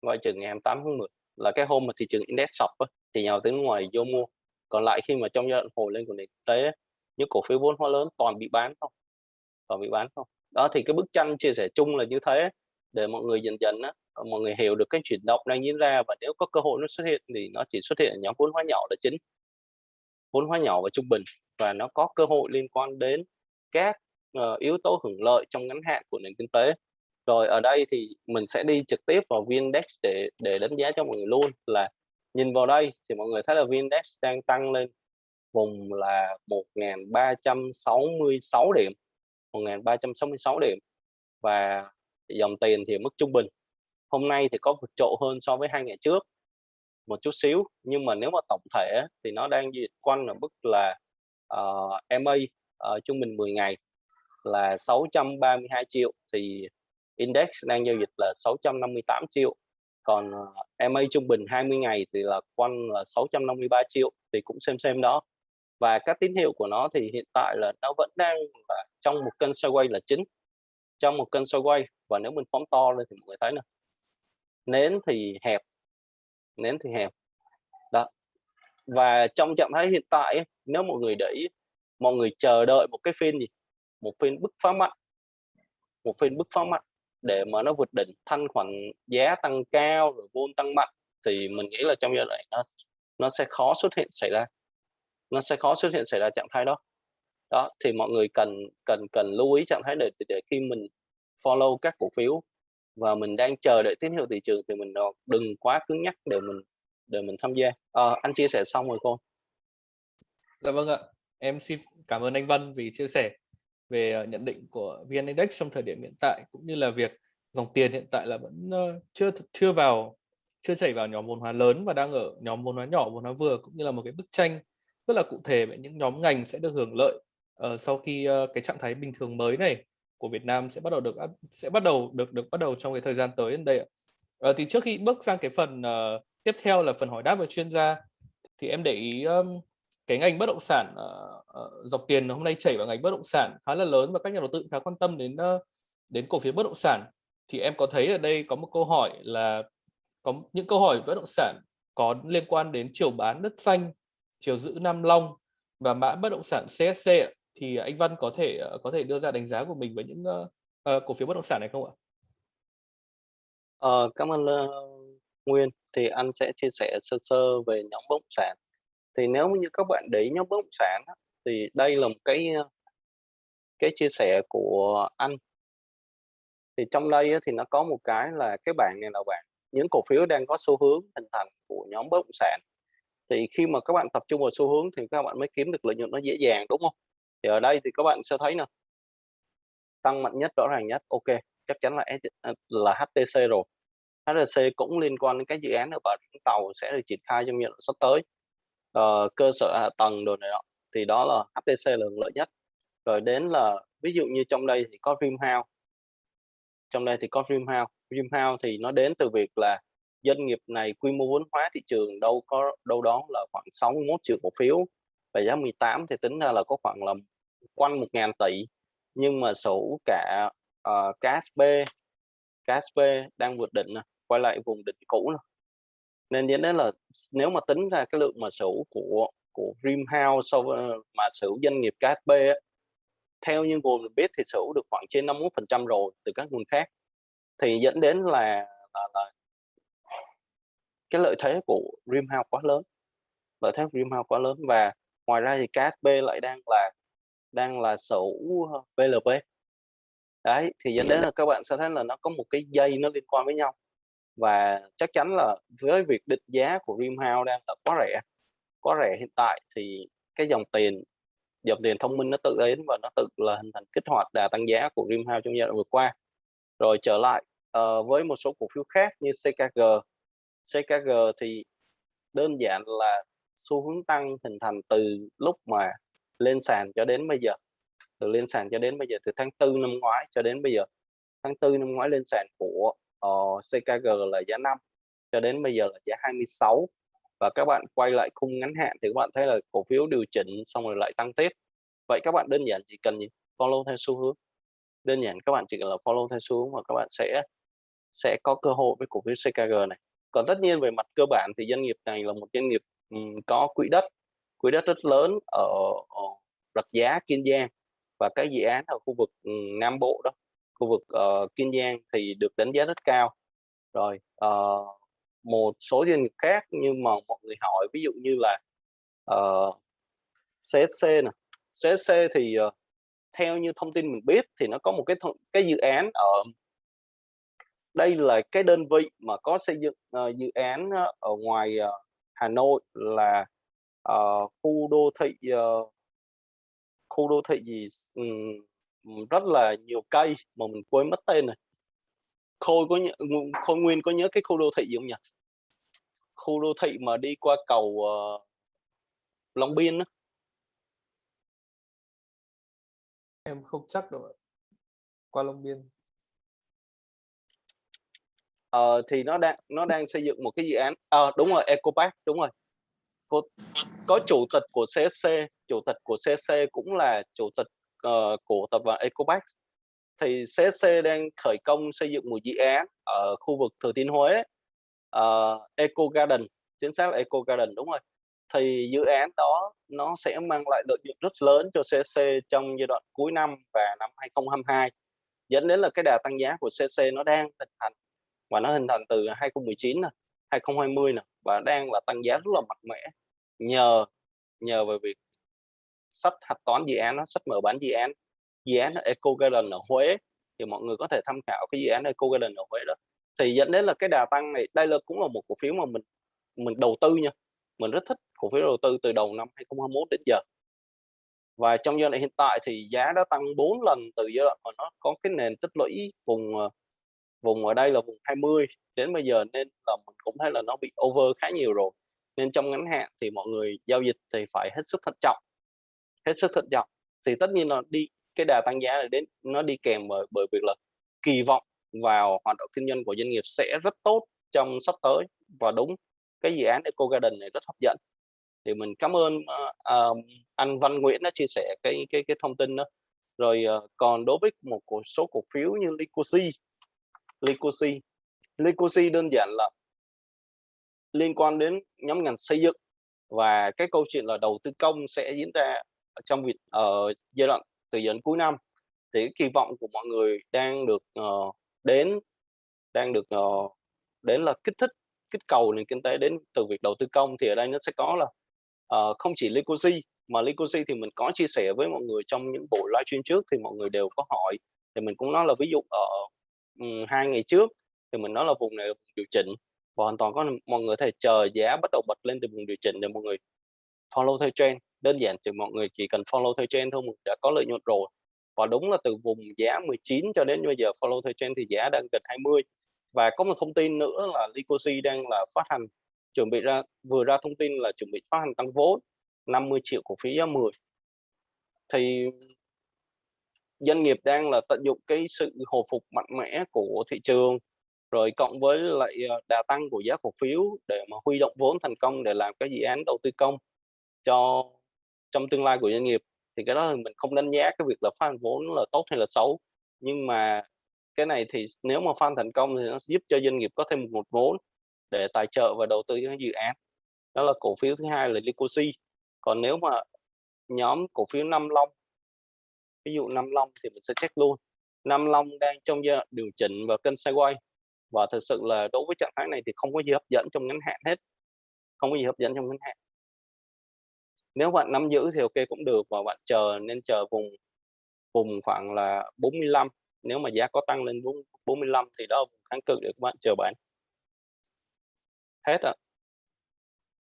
Speaker 2: ngoại trừ ngày 28 tháng 10 là cái hôm mà thị trường index sập thì nhà đầu tư ngoài vô mua. Còn lại khi mà trong giai đoạn hồi lên của nền kinh tế những cổ phiếu vốn hóa lớn toàn bị bán không toàn bị bán không đó, thì cái bức tranh chia sẻ chung là như thế để mọi người dần dần á Ờ, mọi người hiểu được cái chuyển động đang diễn ra và nếu có cơ hội nó xuất hiện thì nó chỉ xuất hiện ở nhóm vốn hóa nhỏ là chính. Vốn hóa nhỏ và trung bình và nó có cơ hội liên quan đến các uh, yếu tố hưởng lợi trong ngắn hạn của nền kinh tế. Rồi ở đây thì mình sẽ đi trực tiếp vào VN-Index để để đánh giá cho mọi người luôn là nhìn vào đây thì mọi người thấy là VN-Index đang tăng lên vùng là 1.366 điểm 1.366 điểm và dòng tiền thì mức trung bình hôm nay thì có vượt trội hơn so với hai ngày trước một chút xíu. Nhưng mà nếu mà tổng thể thì nó đang dịch quanh ở mức là ờ, uh, MA uh, ờ, trung bình 10 ngày là 632 triệu thì index đang giao dịch là 658 triệu. Còn ờ, uh, MA trung bình 20 ngày thì là quanh là 653 triệu thì cũng xem xem đó. Và các tín hiệu của nó thì hiện tại là nó vẫn đang là trong một kênh sideways là chính trong một kênh sideways. Và nếu mình phóng to lên thì mọi người thấy nè nến thì hẹp, nến thì hẹp. Đó. Và trong trạng thái hiện tại nếu mọi người để ý, mọi người chờ đợi một cái phiên gì? Một phiên bứt phá mạnh. Một phiên bứt phá mạnh để mà nó vượt đỉnh, thanh khoản giá tăng cao rồi vốn tăng mạnh thì mình nghĩ là trong giai đoạn nó nó sẽ khó xuất hiện xảy ra. Nó sẽ khó xuất hiện xảy ra trạng thái đó. Đó, thì mọi người cần cần cần lưu ý trạng thái để để khi mình follow các cổ phiếu và mình đang chờ đợi tín hiệu thị trường thì mình ờ, đừng quá cứng nhắc để mình để mình tham gia. À, anh chia sẻ xong rồi cô.
Speaker 1: Dạ vâng ạ. Em xin cảm ơn anh Văn vì chia sẻ về ờ, nhận định của VN Index trong thời điểm hiện tại cũng như là việc dòng tiền hiện tại là vẫn chưa chưa vào chưa chảy vào nhóm vốn hóa lớn và đang ở nhóm vốn hóa nhỏ vốn hóa vừa cũng như là một cái bức tranh rất là cụ thể về những nhóm ngành sẽ được hưởng lợi uh, sau khi uh, cái trạng thái bình thường mới này của Việt Nam sẽ bắt đầu được sẽ bắt đầu được được bắt đầu trong cái thời gian tới đến đây ạ. À, thì trước khi bước sang cái phần uh, tiếp theo là phần hỏi đáp về chuyên gia thì em để ý um, cái ngành bất động sản uh, uh, dọc tiền hôm nay chảy vào ngành bất động sản khá là lớn và các nhà đầu tư khá quan tâm đến uh, đến cổ phiếu bất động sản thì em có thấy ở đây có một câu hỏi là có những câu hỏi bất động sản có liên quan đến chiều bán đất xanh chiều giữ Nam Long và mã bất động sản CSC thì à, anh Văn có thể à, có thể đưa ra đánh giá của mình với những uh, cổ phiếu bất động sản này không ạ?
Speaker 2: Ờ, cảm ơn uh, Nguyên. Thì anh sẽ chia sẻ sơ sơ về nhóm bất động sản. Thì nếu như các bạn để ý nhóm bất động sản thì đây là một cái cái chia sẻ của anh. Thì trong đây thì nó có một cái là cái bảng này là bảng những cổ phiếu đang có xu hướng hình thành của nhóm bất động sản. Thì khi mà các bạn tập trung vào xu hướng thì các bạn mới kiếm được lợi nhuận nó dễ dàng đúng không? Thì ở đây thì các bạn sẽ thấy nè. Tăng mạnh nhất rõ ràng nhất ok chắc chắn là à, là HTC rồi. HTC cũng liên quan đến các dự án ở Bà Rịa Tàu sẽ được triển khai trong giai đoạn sắp tới. Uh, cơ sở hạ tầng đồ này đó thì đó là HTC là lợi nhất. Rồi đến là ví dụ như trong đây thì có Dreamhouse. Trong đây thì có Dreamhouse. Dreamhouse thì nó đến từ việc là doanh nghiệp này quy mô vốn hóa thị trường đâu có đâu đó là khoảng 61 triệu cổ phiếu. Và giá 18 thì tính ra là có khoảng là quanh 1.000 tỷ nhưng mà sở cả ờ, uh, KSP KSP đang vượt đỉnh quay lại vùng đỉnh cũ này. nên dẫn đến là nếu mà tính ra cái lượng mà sở của của Dreamhouse so với mà sở doanh nghiệp KSP ấy, theo như nguồn biết thì sở được khoảng trên 51% rồi từ các nguồn khác thì dẫn đến là, là, là cái lợi thế của Dreamhouse quá lớn lợi thế của Dreamhouse quá lớn và ngoài ra thì KSP lại đang là đang là sở hữu VLP đấy thì dẫn đến là các bạn sẽ thấy là nó có một cái dây nó liên quan với nhau. Và chắc chắn là với việc định giá của Dreamhouse đang là quá rẻ quá rẻ hiện tại thì cái dòng tiền dòng tiền thông minh nó tự đến và nó tự là hình thành kích hoạt đà tăng giá của Dreamhouse trong giai đoạn vừa qua. Rồi trở lại uh, với một số cổ phiếu khác như CKG CKG thì đơn giản là xu hướng tăng hình thành từ lúc mà lên sàn cho đến bây giờ. Từ lên sàn cho đến bây giờ từ tháng tư năm ngoái cho đến bây giờ. Tháng tư năm ngoái lên sàn của ờ, uh, CKG là giá 5 cho đến bây giờ là giá 26 và các bạn quay lại khung ngắn hạn thì các bạn thấy là cổ phiếu điều chỉnh xong rồi lại tăng tiếp. Vậy các bạn đơn giản chỉ cần gì follow theo xu hướng. Đơn giản các bạn chỉ cần là follow theo xu hướng và các bạn sẽ sẽ có cơ hội với cổ phiếu CKG này. Còn tất nhiên về mặt cơ bản thì doanh nghiệp này là một doanh nghiệp um, có quỹ đất quỹ đất rất lớn ở, ở Rạch Giá Kiên Giang. Và cái dự án ở khu vực ừ, Nam Bộ đó khu vực uh, Kiên Giang thì được đánh giá rất cao. Rồi uh, một số doanh nghiệp khác nhưng mà mọi người hỏi ví dụ như là ờ, uh, CSC nè. CSC thì uh, theo như thông tin mình biết thì nó có một cái cái dự án ở đây là cái đơn vị mà có xây dựng uh, dự án ở ngoài uh, Hà Nội là uh, khu đô thị uh, khu đô thị gì um, rất là nhiều cây mà mình quên mất tên này khôi có nhớ, khôi nguyên có nhớ cái khu đô thị gì không nhỉ? Khu đô thị mà đi qua cầu uh, Long Biên đó.
Speaker 1: em không chắc đâu qua Long Biên.
Speaker 2: Ờ, thì nó đang nó đang xây dựng một cái dự án à, đúng rồi Eco Park đúng rồi có, có chủ tịch của CSC chủ tịch của CSC cũng là chủ tịch uh, của tập đoàn Eco thì CSC đang khởi công xây dựng một dự án ở khu vực Thừa Thiên Huế uh, Eco Garden chính xác là Eco Garden đúng rồi. Thì dự án đó nó sẽ mang lại lợi nhuận rất lớn cho CSC trong giai đoạn cuối năm và năm 2022 dẫn đến là cái đà tăng giá của CSC nó đang hình thành và nó hình thành từ 2019 này, 2020 này, và đang là tăng giá rất là mạnh mẽ nhờ nhờ về việc sách hạch toán dự án nó sách mở bán dự án. Dự án Eco Garden ở Huế, thì mọi người có thể tham khảo cái dự án Eco Garden ở Huế đó. Thì dẫn đến là cái đà tăng này, đây là cũng là một cổ phiếu mà mình mình đầu tư nha. Mình rất thích cổ phiếu đầu tư từ đầu năm 2021 đến giờ. Và trong giai đoạn hiện tại thì giá đã tăng 4 lần từ giai đoạn mà nó có cái nền tích lũy vùng ờ, vùng ở đây là vùng 20 đến bây giờ, nên là mình cũng thấy là nó bị over khá nhiều rồi nên trong ngắn hạn thì mọi người giao dịch thì phải hết sức thận trọng. Hết sức thận trọng. Thì tất nhiên là đi cái đà tăng giá này đến nó đi kèm bởi bởi việc là kỳ vọng vào hoạt động kinh doanh của doanh nghiệp sẽ rất tốt trong sắp tới. Và đúng cái dự án Eco Garden này rất hấp dẫn. Thì mình cảm ơn uh, anh Văn Nguyễn đã chia sẻ cái cái cái thông tin đó. Rồi uh, còn đối với một số cổ phiếu như Licosi Licosi Licosi đơn giản là liên quan đến nhóm ngành xây dựng và cái câu chuyện là đầu tư công sẽ diễn ra trong việc ở giai đoạn từ giờ đến cuối năm. Thì cái kỳ vọng của mọi người đang được uh, đến đang được uh, đến là kích thích kích cầu nền kinh tế đến từ việc đầu tư công thì ở đây nó sẽ có là uh, không chỉ Licosi mà Licosi thì mình có chia sẻ với mọi người trong những buổi livestream trước thì mọi người đều có hỏi. Thì mình cũng nói là ví dụ ở um, hai ngày trước thì mình nói là vùng này là vùng điều chỉnh và hoàn toàn có mọi người thể chờ giá bắt đầu bật lên từ vùng điều chỉnh để mọi người follow theo trend. Đơn giản chỉ mọi người chỉ cần follow theo trend thôi, mình đã có lợi nhuận rồi. Và đúng là từ vùng giá 19 cho đến bây giờ follow theo trend thì giá đang gần 20 và có một thông tin nữa là Licosi đang là phát hành, chuẩn bị ra, vừa ra thông tin là chuẩn bị phát hành tăng vốn 50 triệu cổ phiếu giá 10 thì doanh nghiệp đang là tận dụng cái sự hồi phục mạnh mẽ của thị trường rồi cộng với lại, ờ, đà tăng của giá cổ phiếu để mà huy động vốn thành công để làm các dự án đầu tư công cho trong tương lai của doanh nghiệp, thì cái đó thì mình không đánh giá cái việc là phát vốn là tốt hay là xấu. Nhưng mà cái này thì nếu mà phát thành công thì nó giúp cho doanh nghiệp có thêm một nguồn vốn để tài trợ và đầu tư cho dự án. Đó là cổ phiếu thứ hai là Licosi. Còn nếu mà nhóm cổ phiếu Nam Long ví dụ Nam Long thì mình sẽ check luôn. Nam Long đang trong giai đoạn điều chỉnh và kênh sideways và thực sự là đối với trạng thái này thì không có gì hấp dẫn trong ngắn hạn hết. Không có gì hấp dẫn trong ngắn hạn. Nếu bạn nắm giữ thì ok cũng được và bạn chờ nên chờ vùng vùng khoảng là 45 nếu mà giá có tăng lên 45 thì đó là vùng kháng cự để các bạn chờ bán. Hết ạ.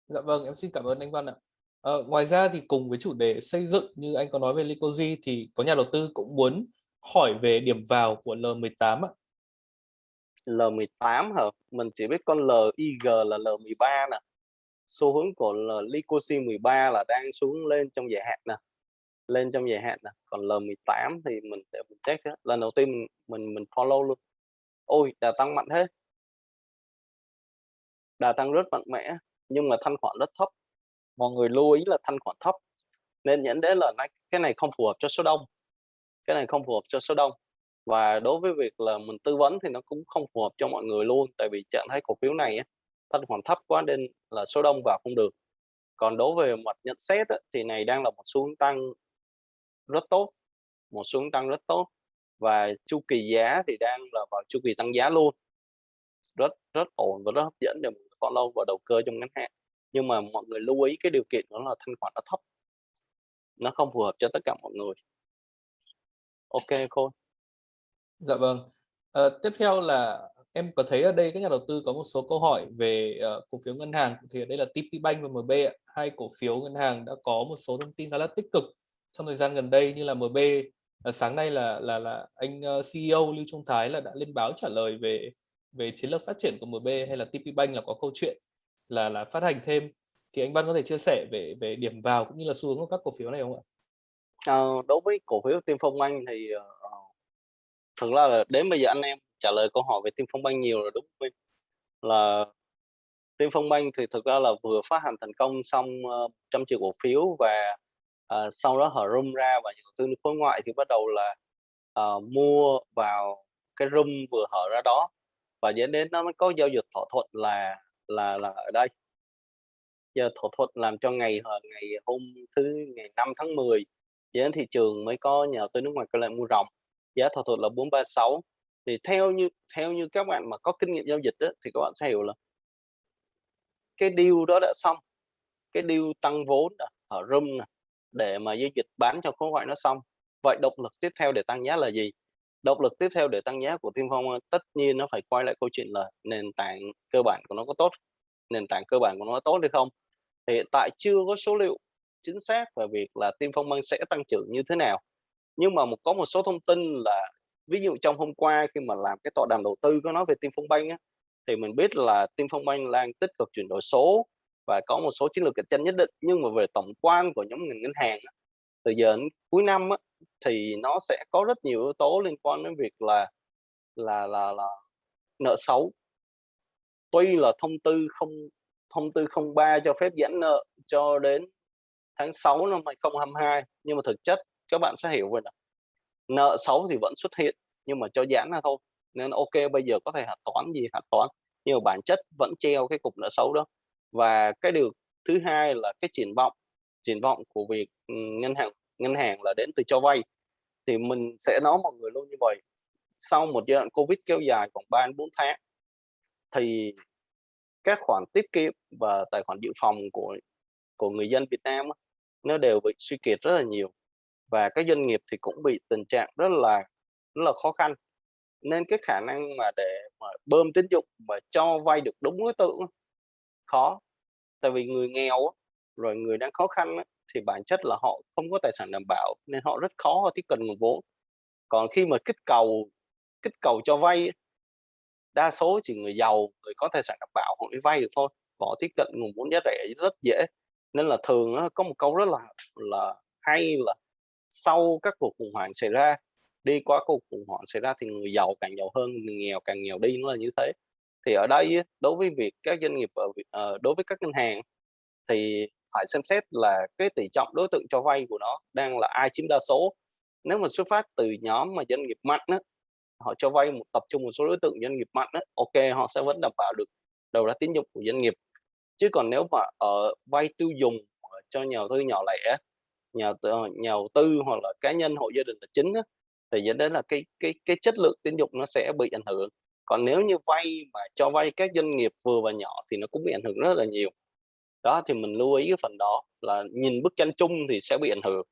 Speaker 1: Dạ vâng, em xin cảm ơn anh Văn ạ. à, ngoài ra thì cùng với chủ đề xây dựng như anh có nói về Licoji thì có nhà đầu tư cũng muốn hỏi về điểm vào của L18 ạ.
Speaker 2: L18 hả? Mình chỉ biết con LIG là L13 nè. Xu hướng của Licosi 13 là đang xuống lên trong dài hạn nè. Lên trong dài hạn nè. Còn L18 thì mình để mình check đó. Lần đầu tiên mình mình mình follow luôn. Ôi, đà tăng mạnh thế. Đà tăng rất mạnh mẽ nhưng mà thanh khoản rất thấp. Mọi người lưu ý là thanh khoản thấp nên nhận đến là cái này không phù hợp cho số đông. Cái này không phù hợp cho số đông và đối với việc là mình tư vấn thì nó cũng không phù hợp cho mọi người luôn, tại vì trạng thái cổ phiếu này thanh khoản thấp quá nên là số đông vào không được. Còn đối với mặt nhận xét thì này đang là một xu hướng tăng rất tốt, một xu hướng tăng rất tốt. Và chu kỳ giá thì đang là vào chu kỳ tăng giá luôn. Rất rất ổn và rất hấp dẫn để mình follow và đầu cơ trong ngắn hạn. Nhưng mà mọi người lưu ý cái điều kiện đó là thanh khoản nó thấp. Nó không phù hợp cho tất cả mọi người. Ok khôi
Speaker 1: Dạ vâng. Ờ, tiếp theo là em có thấy ở đây các nhà đầu tư có một số câu hỏi về uh, cổ phiếu ngân hàng thì ở đây là TPBank và MB ạ. hai cổ phiếu ngân hàng đã có một số thông tin khá là tích cực trong thời gian gần đây như là MB uh, ờ, sáng nay là là là anh ờ, uh, CEO Lưu Trung Thái là đã lên báo trả lời về về chiến lược phát triển của MB hay là TPBank là có câu chuyện là là phát hành thêm thì anh Văn có thể chia sẻ về về điểm vào cũng như là xu hướng của các cổ phiếu này không ạ?
Speaker 2: À, đối với cổ phiếu Tiên Phong Anh thì uh, thực ra là đến bây giờ anh em trả lời câu hỏi về tim Phong banh nhiều rồi đúng không? Là tim Phong banh thì thực ra là vừa phát hành thành công xong uh, trăm triệu cổ phiếu và uh, sau đó hở room ra và nhà đầu tư khối ngoại thì bắt đầu là uh, mua vào cái room vừa hở ra đó. Và dẫn đến nó mới có giao dịch thỏa thuận là là là ở đây. Giờ thỏa thuận làm cho ngày ngày hôm thứ ngày 5 tháng 10 đến thị trường mới có nhà đầu tư nước ngoài quay lại mua ròng giá thỏa thuận là 436 thì theo như theo như các bạn mà có kinh nghiệm giao dịch đó, thì các bạn sẽ hiểu là cái deal đó đã xong cái deal tăng vốn ở room để mà giao dịch bán cho khối ngoại nó xong. Vậy động lực tiếp theo để tăng giá là gì? Động lực tiếp theo để tăng giá của Thiên Phong tất nhiên nó phải quay lại câu chuyện là nền tảng cơ bản của nó có tốt nền tảng cơ bản của nó có tốt hay không. Thì hiện tại chưa có số liệu chính xác về việc là Tiên Phong Bank sẽ tăng trưởng như thế nào nhưng mà một có một số thông tin là ví dụ trong hôm qua khi mà làm cái tọa đàm đầu tư có nói về Tim Phong Banh á, thì mình biết là Tim Phong Banh đang tích cực chuyển đổi số và có một số chiến lược cạnh tranh nhất định. Nhưng mà về tổng quan của nhóm ngành ngân hàng á, từ giờ đến cuối năm á, thì nó sẽ có rất nhiều yếu tố liên quan đến việc là là là là nợ xấu. Tuy là thông tư không thông tư 03 cho phép giãn nợ cho đến tháng 6 năm 2022 nhưng mà thực chất các bạn sẽ hiểu rồi là nợ xấu thì vẫn xuất hiện, nhưng mà cho giãn là thôi. Nên ok, bây giờ có thể hạch toán gì hạch toán, nhưng mà bản chất vẫn treo cái cục nợ xấu đó. Và cái điều thứ hai là cái triển vọng. Triển vọng của việc ừ, ngân hàng ngân hàng là đến từ cho vay. Thì mình sẽ nói mọi người luôn như vậy. Sau một giai đoạn covid kéo dài khoảng 3 đến 4 tháng, thì các khoản tiết kiệm và tài khoản dự phòng của của người dân Việt Nam nó đều bị suy kiệt rất là nhiều và các doanh nghiệp thì cũng bị tình trạng rất là rất là khó khăn. Nên cái khả năng mà để mà bơm tín dụng mà cho vay được đúng đối tượng khó. Tại vì người nghèo rồi người đang khó khăn thì bản chất là họ không có tài sản đảm bảo, nên họ rất khó, họ tiếp cận nguồn vốn. Còn khi mà kích cầu kích cầu cho vay đa số chỉ người giàu, người có tài sản đảm bảo họ mới vay được thôi họ tiếp cận nguồn vốn giá rẻ rất dễ. Nên là thường có một câu rất là là hay là sau các cuộc khủng hoảng xảy ra đi qua cuộc khủng hoảng xảy ra thì người giàu càng giàu hơn, người nghèo càng nghèo đi, nó là như thế. Thì ở đây đối với việc các doanh nghiệp ở ờ, đối với các ngân hàng thì phải xem xét là cái tỷ trọng đối tượng cho vay của nó đang là ai chiếm đa số. Nếu mà xuất phát từ nhóm mà doanh nghiệp mạnh đó, họ cho vay một tập trung một số đối tượng doanh nghiệp mạnh đó, ok họ sẽ vẫn đảm bảo được đầu ra tín dụng của doanh nghiệp. Chứ còn nếu mà ở vay tiêu dùng ờ, cho nhà đầu tư nhỏ lẻ, nhà ờ, nhà đầu tư hoặc là cá nhân hộ gia đình là chính đó, thì dẫn đến là cái cái cái chất lượng tín dụng nó sẽ bị ảnh hưởng. Còn nếu như vay mà cho vay các doanh nghiệp vừa và nhỏ thì nó cũng bị ảnh hưởng rất là nhiều. Đó, thì mình lưu ý cái phần đó là nhìn bức tranh chung thì sẽ bị ảnh hưởng.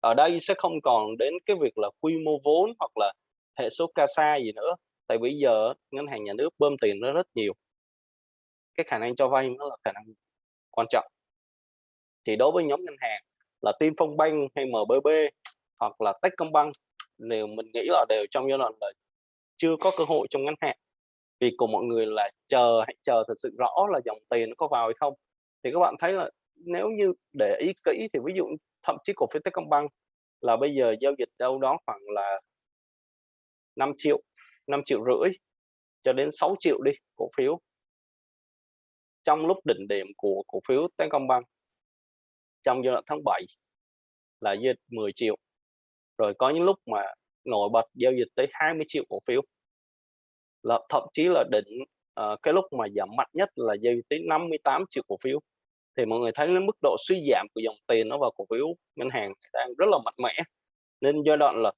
Speaker 2: Ở đây sẽ không còn đến cái việc là quy mô vốn hoặc là hệ số CASA gì nữa, tại bây giờ ngân hàng nhà nước bơm tiền nó rất nhiều. Cái khả năng cho vay nó là khả năng quan trọng. Thì đối với nhóm ngân hàng là Tinfonbank hay MBB hoặc là Techcombank đều mình nghĩ là đều trong giai đoạn là chưa có cơ hội trong ngắn hạn. Vì của mọi người là chờ hãy chờ thật sự rõ là dòng tiền nó có vào hay không. Thì các bạn thấy là nếu như để ý kỹ thì ví dụ thậm chí cổ phiếu Techcombank là bây giờ giao dịch đâu đó khoảng là 5 triệu, 5 triệu rưỡi cho đến 6 triệu đi cổ phiếu. Trong lúc đỉnh điểm của cổ phiếu Techcombank trong giai đoạn tháng 7 là giao dịch 10 triệu. Rồi có những lúc mà nổi bật giao dịch tới 20 triệu cổ phiếu. Là thậm chí là đỉnh uh, cái lúc mà giảm mạnh nhất là giao dịch tới 58 triệu cổ phiếu. Thì mọi người thấy đến mức độ suy giảm của dòng tiền nó vào cổ phiếu ngân hàng đang rất là mạnh mẽ. Nên giai đoạn là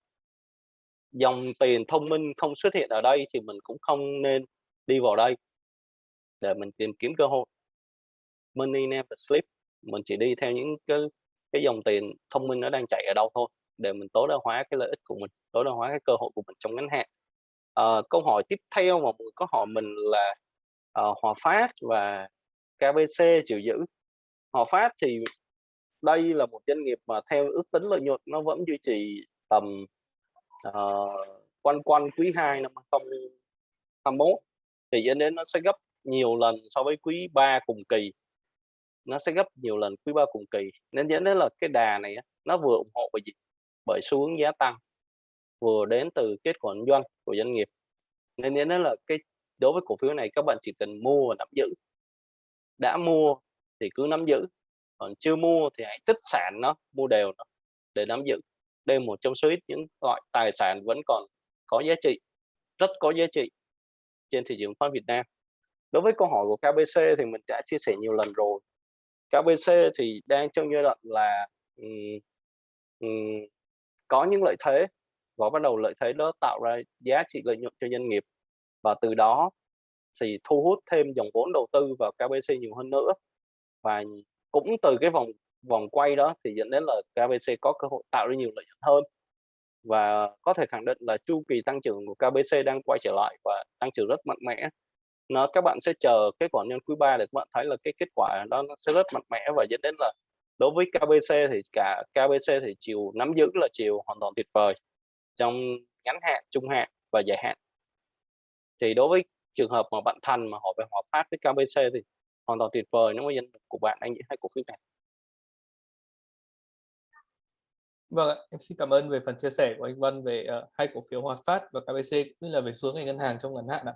Speaker 2: dòng tiền thông minh không xuất hiện ở đây thì mình cũng không nên đi vào đây để mình tìm kiếm cơ hội. Money never sleep. Mình chỉ đi theo những cái cái dòng tiền thông minh nó đang chạy ở đâu thôi để mình tối đa hóa cái lợi ích của mình, tối đa hóa cái cơ hội của mình trong ngắn hạn. à, câu hỏi tiếp theo mà mọi người có hỏi mình là uh, Hòa Phát và KBC chịu giữ. Hòa Phát thì đây là một doanh nghiệp mà theo ước tính lợi nhuận nó vẫn duy trì tầm uh, quanh quanh quý 2 năm 2021 thì dẫn đến nó sẽ gấp nhiều lần so với quý 3 cùng kỳ nó sẽ gấp nhiều lần quý ba cùng kỳ. Nên dẫn đến là cái đà này nó vừa ủng hộ bởi gì? Bởi xu hướng giá tăng, vừa đến từ kết quả doanh của doanh nghiệp. Nên dẫn đến là cái, đối với cổ phiếu này, các bạn chỉ cần mua và nắm giữ. Đã mua thì cứ nắm giữ, còn chưa mua thì hãy tích sản nó, mua đều nó để nắm giữ. Đây một trong số ít những loại tài sản vẫn còn có giá trị, rất có giá trị trên thị trường khoán Việt Nam. Đối với câu hỏi của KBC thì mình đã chia sẻ nhiều lần rồi. KBC thì đang trong giai đoạn là um, um, có những lợi thế và bắt đầu lợi thế đó tạo ra giá trị lợi nhuận cho doanh nghiệp và từ đó thì thu hút thêm dòng vốn đầu tư vào KBC nhiều hơn nữa. Và cũng từ cái vòng vòng quay đó thì dẫn đến là KBC có cơ hội tạo ra nhiều lợi nhuận hơn và có thể khẳng định là chu kỳ tăng trưởng của KBC đang quay trở lại và tăng trưởng rất mạnh mẽ nó các bạn sẽ chờ kết quả nhân quý 3 để các bạn thấy là cái kết quả đó nó sẽ rất mạnh mẽ và dẫn đến là đối với KBC thì cả KBC thì chiều nắm giữ là chiều hoàn toàn tuyệt vời trong ngắn hạn, trung hạn và dài hạn. Thì đối với trường hợp mà bạn Thành mà họ về hòa phát với KBC thì hoàn toàn tuyệt vời nếu mà dân của bạn đang giữ hai cổ phiếu này.
Speaker 1: Vâng ạ, em xin cảm ơn về phần chia sẻ của anh Văn về uh, hai cổ phiếu Hòa Phát và KBC cũng như là về xuống ngành ngân hàng trong ngắn hạn ạ.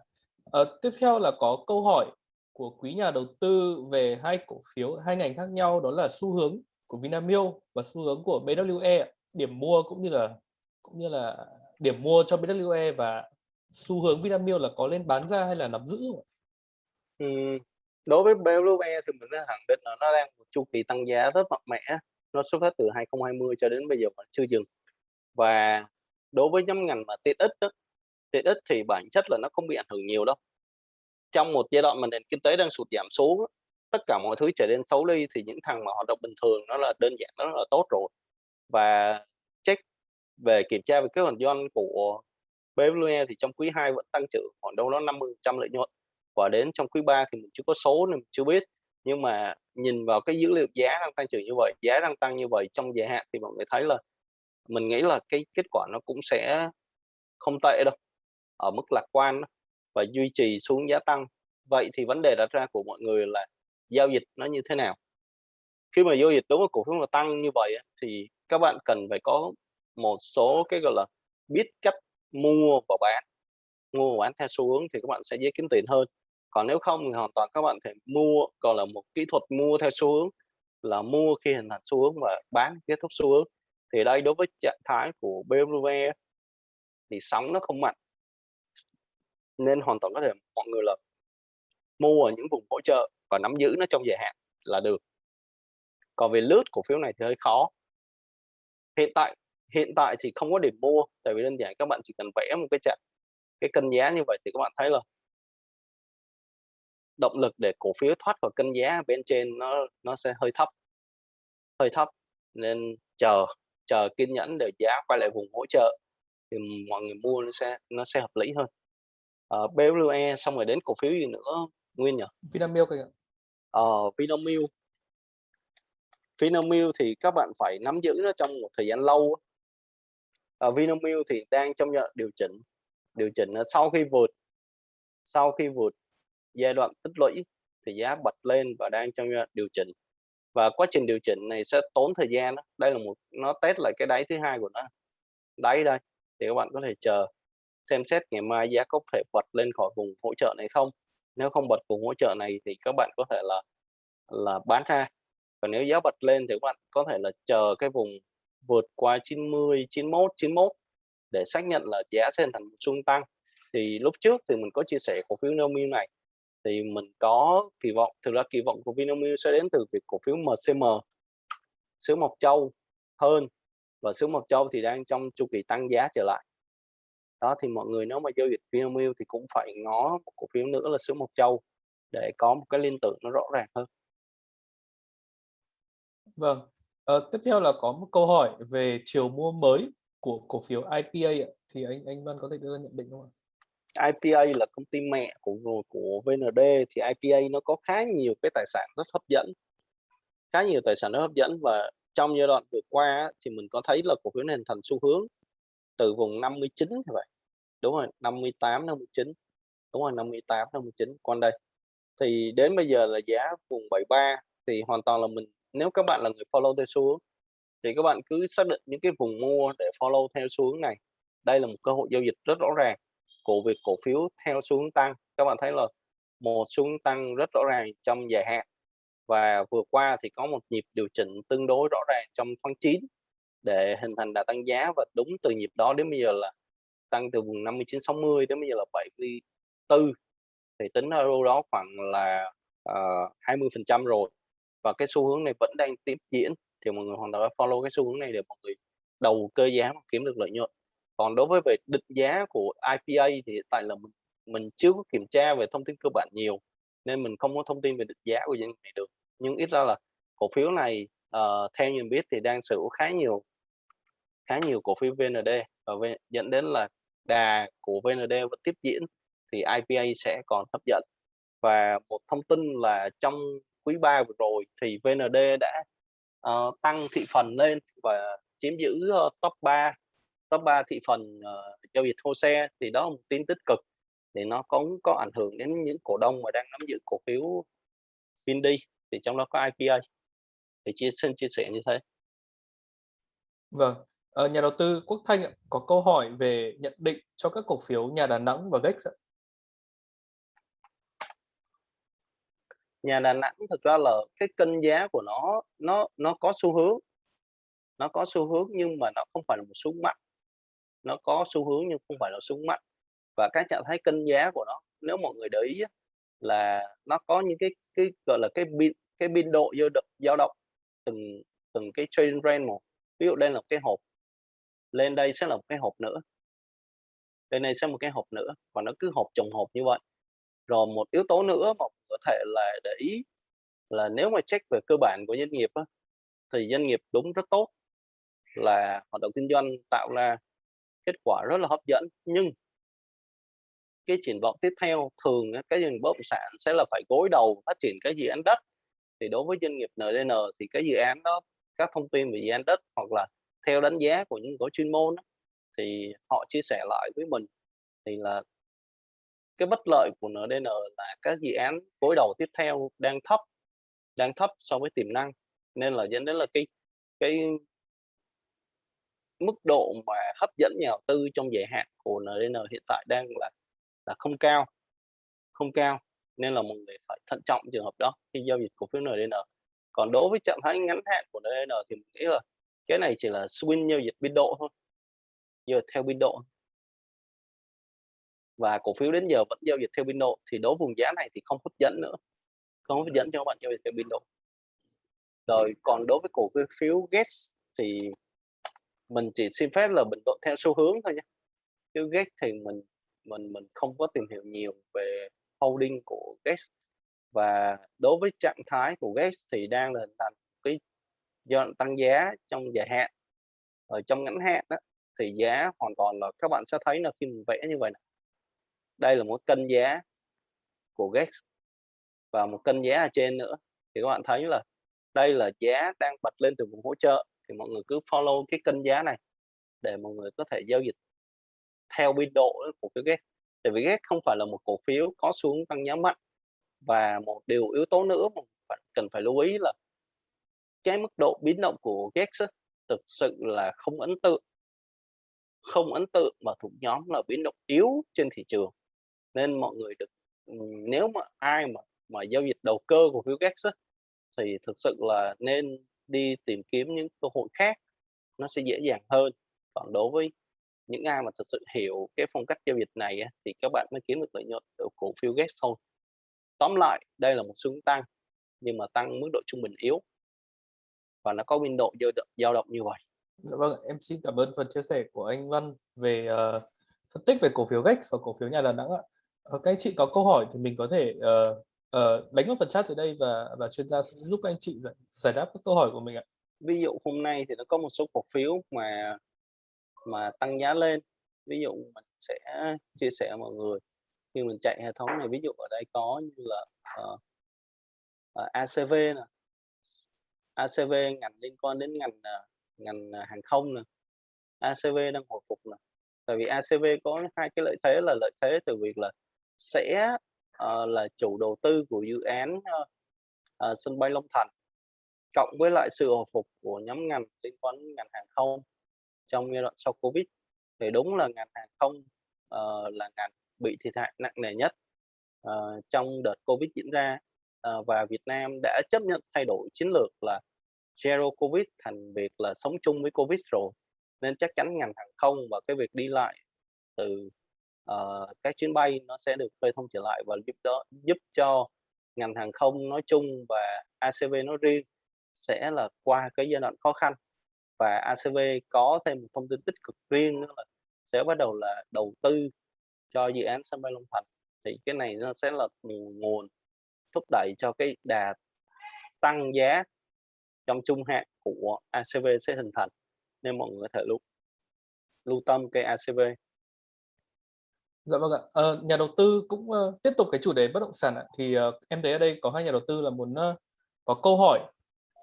Speaker 1: À, tiếp theo là có câu hỏi của quý nhà đầu tư về hai cổ phiếu hai ngành khác nhau đó là xu hướng của Vinamilk và xu hướng của BWE điểm mua cũng như là cũng như là điểm mua cho BWE và xu hướng Vinamilk là có lên bán ra hay là nắm giữ?
Speaker 2: Ừ, đối với BWE thì mình đã khẳng định là nó đang một chu kỳ tăng giá rất mạnh mẽ. Nó xuất phát từ 2020 cho đến bây giờ vẫn chưa dừng. Và đối với nhóm ngành mà tiện ích đó, tiện ích thì bản chất là nó không bị ảnh hưởng nhiều đâu. Trong một giai đoạn mà nền kinh tế đang sụt giảm xuống tất cả mọi thứ trở nên xấu đi thì những thằng mà hoạt động bình thường nó là đơn giản, nó là tốt rồi. Và check về kiểm tra về kế hoạch doanh của BWE thì trong quý 2 vẫn tăng trưởng khoảng đâu đó 50 trăm lợi nhuận. Và đến trong quý 3 thì mình chưa có số nên mình chưa biết. Nhưng mà nhìn vào cái dữ liệu giá đang tăng trưởng như vậy, giá đang tăng như vậy trong dài hạn thì mọi người thấy là, mình nghĩ là cái kết quả nó cũng sẽ không tệ đâu ở mức lạc quan và duy trì xuống giá tăng. Vậy thì vấn đề đặt ra của mọi người là giao dịch nó như thế nào? Khi mà giao dịch đúng với cổ phiếu mà tăng như vậy thì các bạn cần phải có một số cái, gọi là, biết cách mua và bán. Mua và bán theo xu hướng thì các bạn sẽ dễ kiếm tiền hơn. Còn nếu không thì hoàn toàn các bạn thể mua còn là một kỹ thuật mua theo xu hướng, là mua khi hình thành xu hướng và bán kết thúc xu hướng. Thì đây đối với trạng thái của BMW thì sóng nó không mạnh nên hoàn toàn có thể mọi người là mua ở những vùng hỗ trợ và nắm giữ nó trong dài hạn là được. Còn về lướt cổ phiếu này thì hơi khó. Hiện tại hiện tại thì không có điểm mua, tại vì đơn giản các bạn chỉ cần vẽ một cái chart cái cân giá như vậy thì các bạn thấy là động lực để cổ phiếu thoát khỏi cân giá bên trên nó nó sẽ hơi thấp. Hơi thấp, nên chờ chờ kiên nhẫn để giá quay lại vùng hỗ trợ thì mọi người mua nó sẽ nó sẽ hợp lý hơn uh, BWE xong rồi đến cổ phiếu gì nữa nguyên nhỉ?
Speaker 1: Vinamilk kìa
Speaker 2: ờ Vinamilk. Vinamilk thì các bạn phải nắm giữ nó trong một thời gian lâu uh, Vinamilk thì đang trong giai đoạn điều chỉnh điều chỉnh sau khi vượt sau khi vượt giai đoạn tích lũy thì giá bật lên và đang trong giai đoạn điều chỉnh. Và quá trình điều chỉnh này sẽ tốn thời gian đó. đây là một nó test lại cái đáy thứ hai của nó. Đáy đây thì các bạn có thể chờ xem xét ngày mai giá có thể bật lên khỏi vùng hỗ trợ này không. Nếu không bật vùng hỗ trợ này thì các bạn có thể là là bán ra. Còn nếu giá bật lên thì các bạn có thể là chờ cái vùng vượt qua 90 91 91 để xác nhận là giá sẽ thành một tăng. Thì lúc trước thì mình có chia sẻ cổ phiếu Vinamilk này. Thì mình có kỳ vọng, thực ra kỳ vọng của Vinamilk sẽ đến từ việc cổ phiếu MCM xứ Mộc Châu hơn. Và xứ Mộc Châu thì đang trong chu kỳ tăng giá trở lại đó thì mọi người nếu mà giao dịch Vinamilk thì cũng phải ngó một cổ phiếu nữa là xứ Mộc Châu để có một cái liên tưởng nó rõ ràng hơn
Speaker 1: Vâng, ờ, tiếp theo là có một câu hỏi về chiều mua mới của cổ phiếu IPA ạ. Thì anh anh Văn có thể đưa ra nhận định không ạ?
Speaker 2: IPA là công ty mẹ của của VND thì IPA nó có khá nhiều cái tài sản rất hấp dẫn khá nhiều tài sản rất hấp dẫn và trong giai đoạn vừa qua thì mình có thấy là cổ phiếu này hình thành xu hướng từ vùng 59 như vậy đúng rồi 58 59 đúng rồi 58 59 con đây, thì đến bây giờ là giá vùng 73 thì hoàn toàn là mình, nếu các bạn là người follow theo xuống thì các bạn cứ xác định những cái vùng mua để follow theo xuống này. Đây là một cơ hội giao dịch rất rõ ràng của việc cổ phiếu theo xuống tăng. Các bạn thấy là một xuống tăng rất rõ ràng trong dài hạn và vừa qua thì có một nhịp điều chỉnh tương đối rõ ràng trong tháng 9 để hình thành đà tăng giá và đúng từ nhịp đó đến bây giờ là tăng từ vùng 59 60 đến bây giờ là 74 thì tính ra đâu đó khoảng là ờ, uh, 20 phần trăm rồi. Và cái xu hướng này vẫn đang tiếp diễn thì mọi người hoàn toàn follow cái xu hướng này để mọi người đầu cơ giá mà kiếm được lợi nhuận. Còn đối với về định giá của IPA thì hiện tại là mình mình chưa có kiểm tra về thông tin cơ bản nhiều nên mình không có thông tin về định giá của doanh nghiệp này được. Nhưng ít ra là cổ phiếu này uh, theo nhìn biết thì đang sở hữu khá nhiều khá nhiều cổ phiếu VND và dẫn đến là đà của VND vẫn tiếp diễn thì IPA sẽ còn hấp dẫn. Và một thông tin là trong quý 3 vừa rồi thì VND đã uh, tăng thị phần lên và chiếm giữ uh, top 3 top 3 thị phần uh, giao dịch thô xe thì đó là một tin tích cực thì nó cũng có ảnh hưởng đến những cổ đông mà đang nắm giữ cổ phiếu Vindi thì trong đó có IPA thì chia xin chia sẻ như thế.
Speaker 1: Vâng, ờ, nhà đầu tư Quốc Thanh có câu hỏi về nhận định cho các cổ phiếu nhà Đà Nẵng và Gex ạ.
Speaker 2: Nhà Đà Nẵng thực ra là cái cân giá của nó nó nó có xu hướng. Nó có xu hướng nhưng mà nó không phải là một xuống mạnh nó có xu hướng nhưng không phải là xuống mạnh và cái trạng thái cân giá của nó nếu mọi người để ý là nó có những cái cái gọi là cái biên cái biên độ dao động dao động từng từng cái trading range một. Ví dụ đây là một cái hộp lên đây sẽ là một cái hộp nữa. Đây này sẽ một cái hộp nữa và nó cứ hộp chồng hộp như vậy. Rồi một yếu tố nữa mà có thể là để ý là nếu mà check về cơ bản của doanh nghiệp á, thì doanh nghiệp đúng rất tốt là hoạt động kinh doanh tạo ra kết quả rất là hấp dẫn. Nhưng cái triển vọng tiếp theo thường cái doanh nghiệp bất động sản sẽ là phải gối đầu phát triển cái dự án đất. Thì đối với doanh nghiệp NDN thì cái dự án đó các thông tin về dự án đất hoặc là theo đánh giá của những có chuyên môn đó, thì họ chia sẻ lại với mình thì là cái bất lợi của NDN là các dự án gối đầu tiếp theo đang thấp đang thấp so với tiềm năng nên là dẫn đến là cái cái mức độ mà hấp dẫn nhà đầu tư trong dài hạn của NDN hiện tại đang là là không cao, không cao, nên là mọi người phải thận trọng trường hợp đó khi giao dịch cổ phiếu NDN. Còn đối với trạng thái ngắn hạn của NDN thì mình nghĩ là cái này chỉ là swing giao dịch biên độ thôi, giờ theo biên độ. Và cổ phiếu đến giờ vẫn giao dịch theo biên độ thì đối vùng giá này thì không hấp dẫn nữa, không hấp dẫn cho các bạn giao dịch theo biên độ. Rồi còn đối với cổ phiếu phiếu thì mình chỉ xin phép là bình luận theo xu hướng thôi nhé. Chứ GES thì mình mình mình không có tìm hiểu nhiều về holding của GES và đối với trạng thái của GES thì đang là hình thành cái do tăng giá trong dài hạn. Ở trong ngắn hạn đó, thì giá hoàn toàn là các bạn sẽ thấy là khi mình vẽ như vậy này. đây là một cân giá của GEX và một cân giá ở trên nữa. Thì các bạn thấy là đây là giá đang bật lên từ vùng hỗ trợ. Thì mọi người cứ follow cái cân giá này để mọi người có thể giao dịch theo biên độ của cái GEX. Tại vì GEX không phải là một cổ phiếu có xuống tăng giá mạnh. Và một điều yếu tố nữa mà bạn cần phải lưu ý là cái mức độ biến động của GEX thực sự là không ấn tượng. Không ấn tượng và thuộc nhóm là biến động yếu trên thị trường. Nên mọi người được ừ, nếu mà ai mà mà giao dịch đầu cơ của phiếu GEX thì thực sự là nên đi tìm kiếm những cơ hội khác, nó sẽ dễ dàng hơn. Còn đối với những ai mà thực sự hiểu cái phong cách giao dịch này thì các bạn mới kiếm được lợi nhuận từ cổ phiếu GEX thôi. Tóm lại, đây là một xu hướng tăng, nhưng mà tăng mức độ trung bình yếu và nó có biên độ dao động như vậy
Speaker 1: Dạ vâng, em xin cảm ơn phần chia sẻ của anh Văn về uh, phân tích về cổ phiếu GEX và cổ phiếu nhà Đà Nẵng ạ. Uh, các anh chị có câu hỏi thì mình có thể uh, uh, đánh vào phần chat ở đây và và chuyên gia sẽ giúp các anh chị giải, giải đáp các câu hỏi của mình ạ.
Speaker 2: Ví dụ hôm nay thì nó có một số cổ phiếu mà mà tăng giá lên. Ví dụ mình sẽ chia sẻ mọi người khi mình chạy hệ thống này ví dụ ở đây có như là uh, uh, ACV nè ACV ngành liên quan đến ngành ờ, ngành ờ, hàng không nè. ACV đang hồi phục nè. Tại vì ACV có hai cái lợi thế là lợi thế từ việc là sẽ uh, là chủ đầu tư của dự án uh, uh, sân bay Long Thành cộng với lại sự hồi phục của nhóm ngành liên quan đến ngành hàng không trong giai đoạn sau Covid. Thì đúng là ngành hàng không uh, là ngành bị thiệt hại nặng nề nhất uh, trong đợt Covid diễn ra. Ờ, và Việt Nam đã chấp nhận thay đổi chiến lược là zero covid thành việc là sống chung với covid rồi. Nên chắc chắn ngành hàng không và cái việc đi lại từ uh, các chuyến bay nó sẽ được khơi thông trở lại và giúp đó giúp cho ngành hàng không nói chung và ACV nói riêng sẽ là qua cái giai đoạn khó khăn. Và ACV có thêm một thông tin tích cực riêng nữa là sẽ bắt đầu là đầu tư cho dự án sân bay Long Thành. Thì cái này nó sẽ là nguồn thúc đẩy cho cái đà tăng giá trong trung hạn của ACV sẽ hình thành nên mọi người có thể lưu lưu tâm cái ACV
Speaker 1: Dạ vâng ạ. Ờ, nhà đầu tư cũng uh, tiếp tục cái chủ đề bất động sản ạ. Thì uh, em thấy ở đây có hai nhà đầu tư là muốn uh, có câu hỏi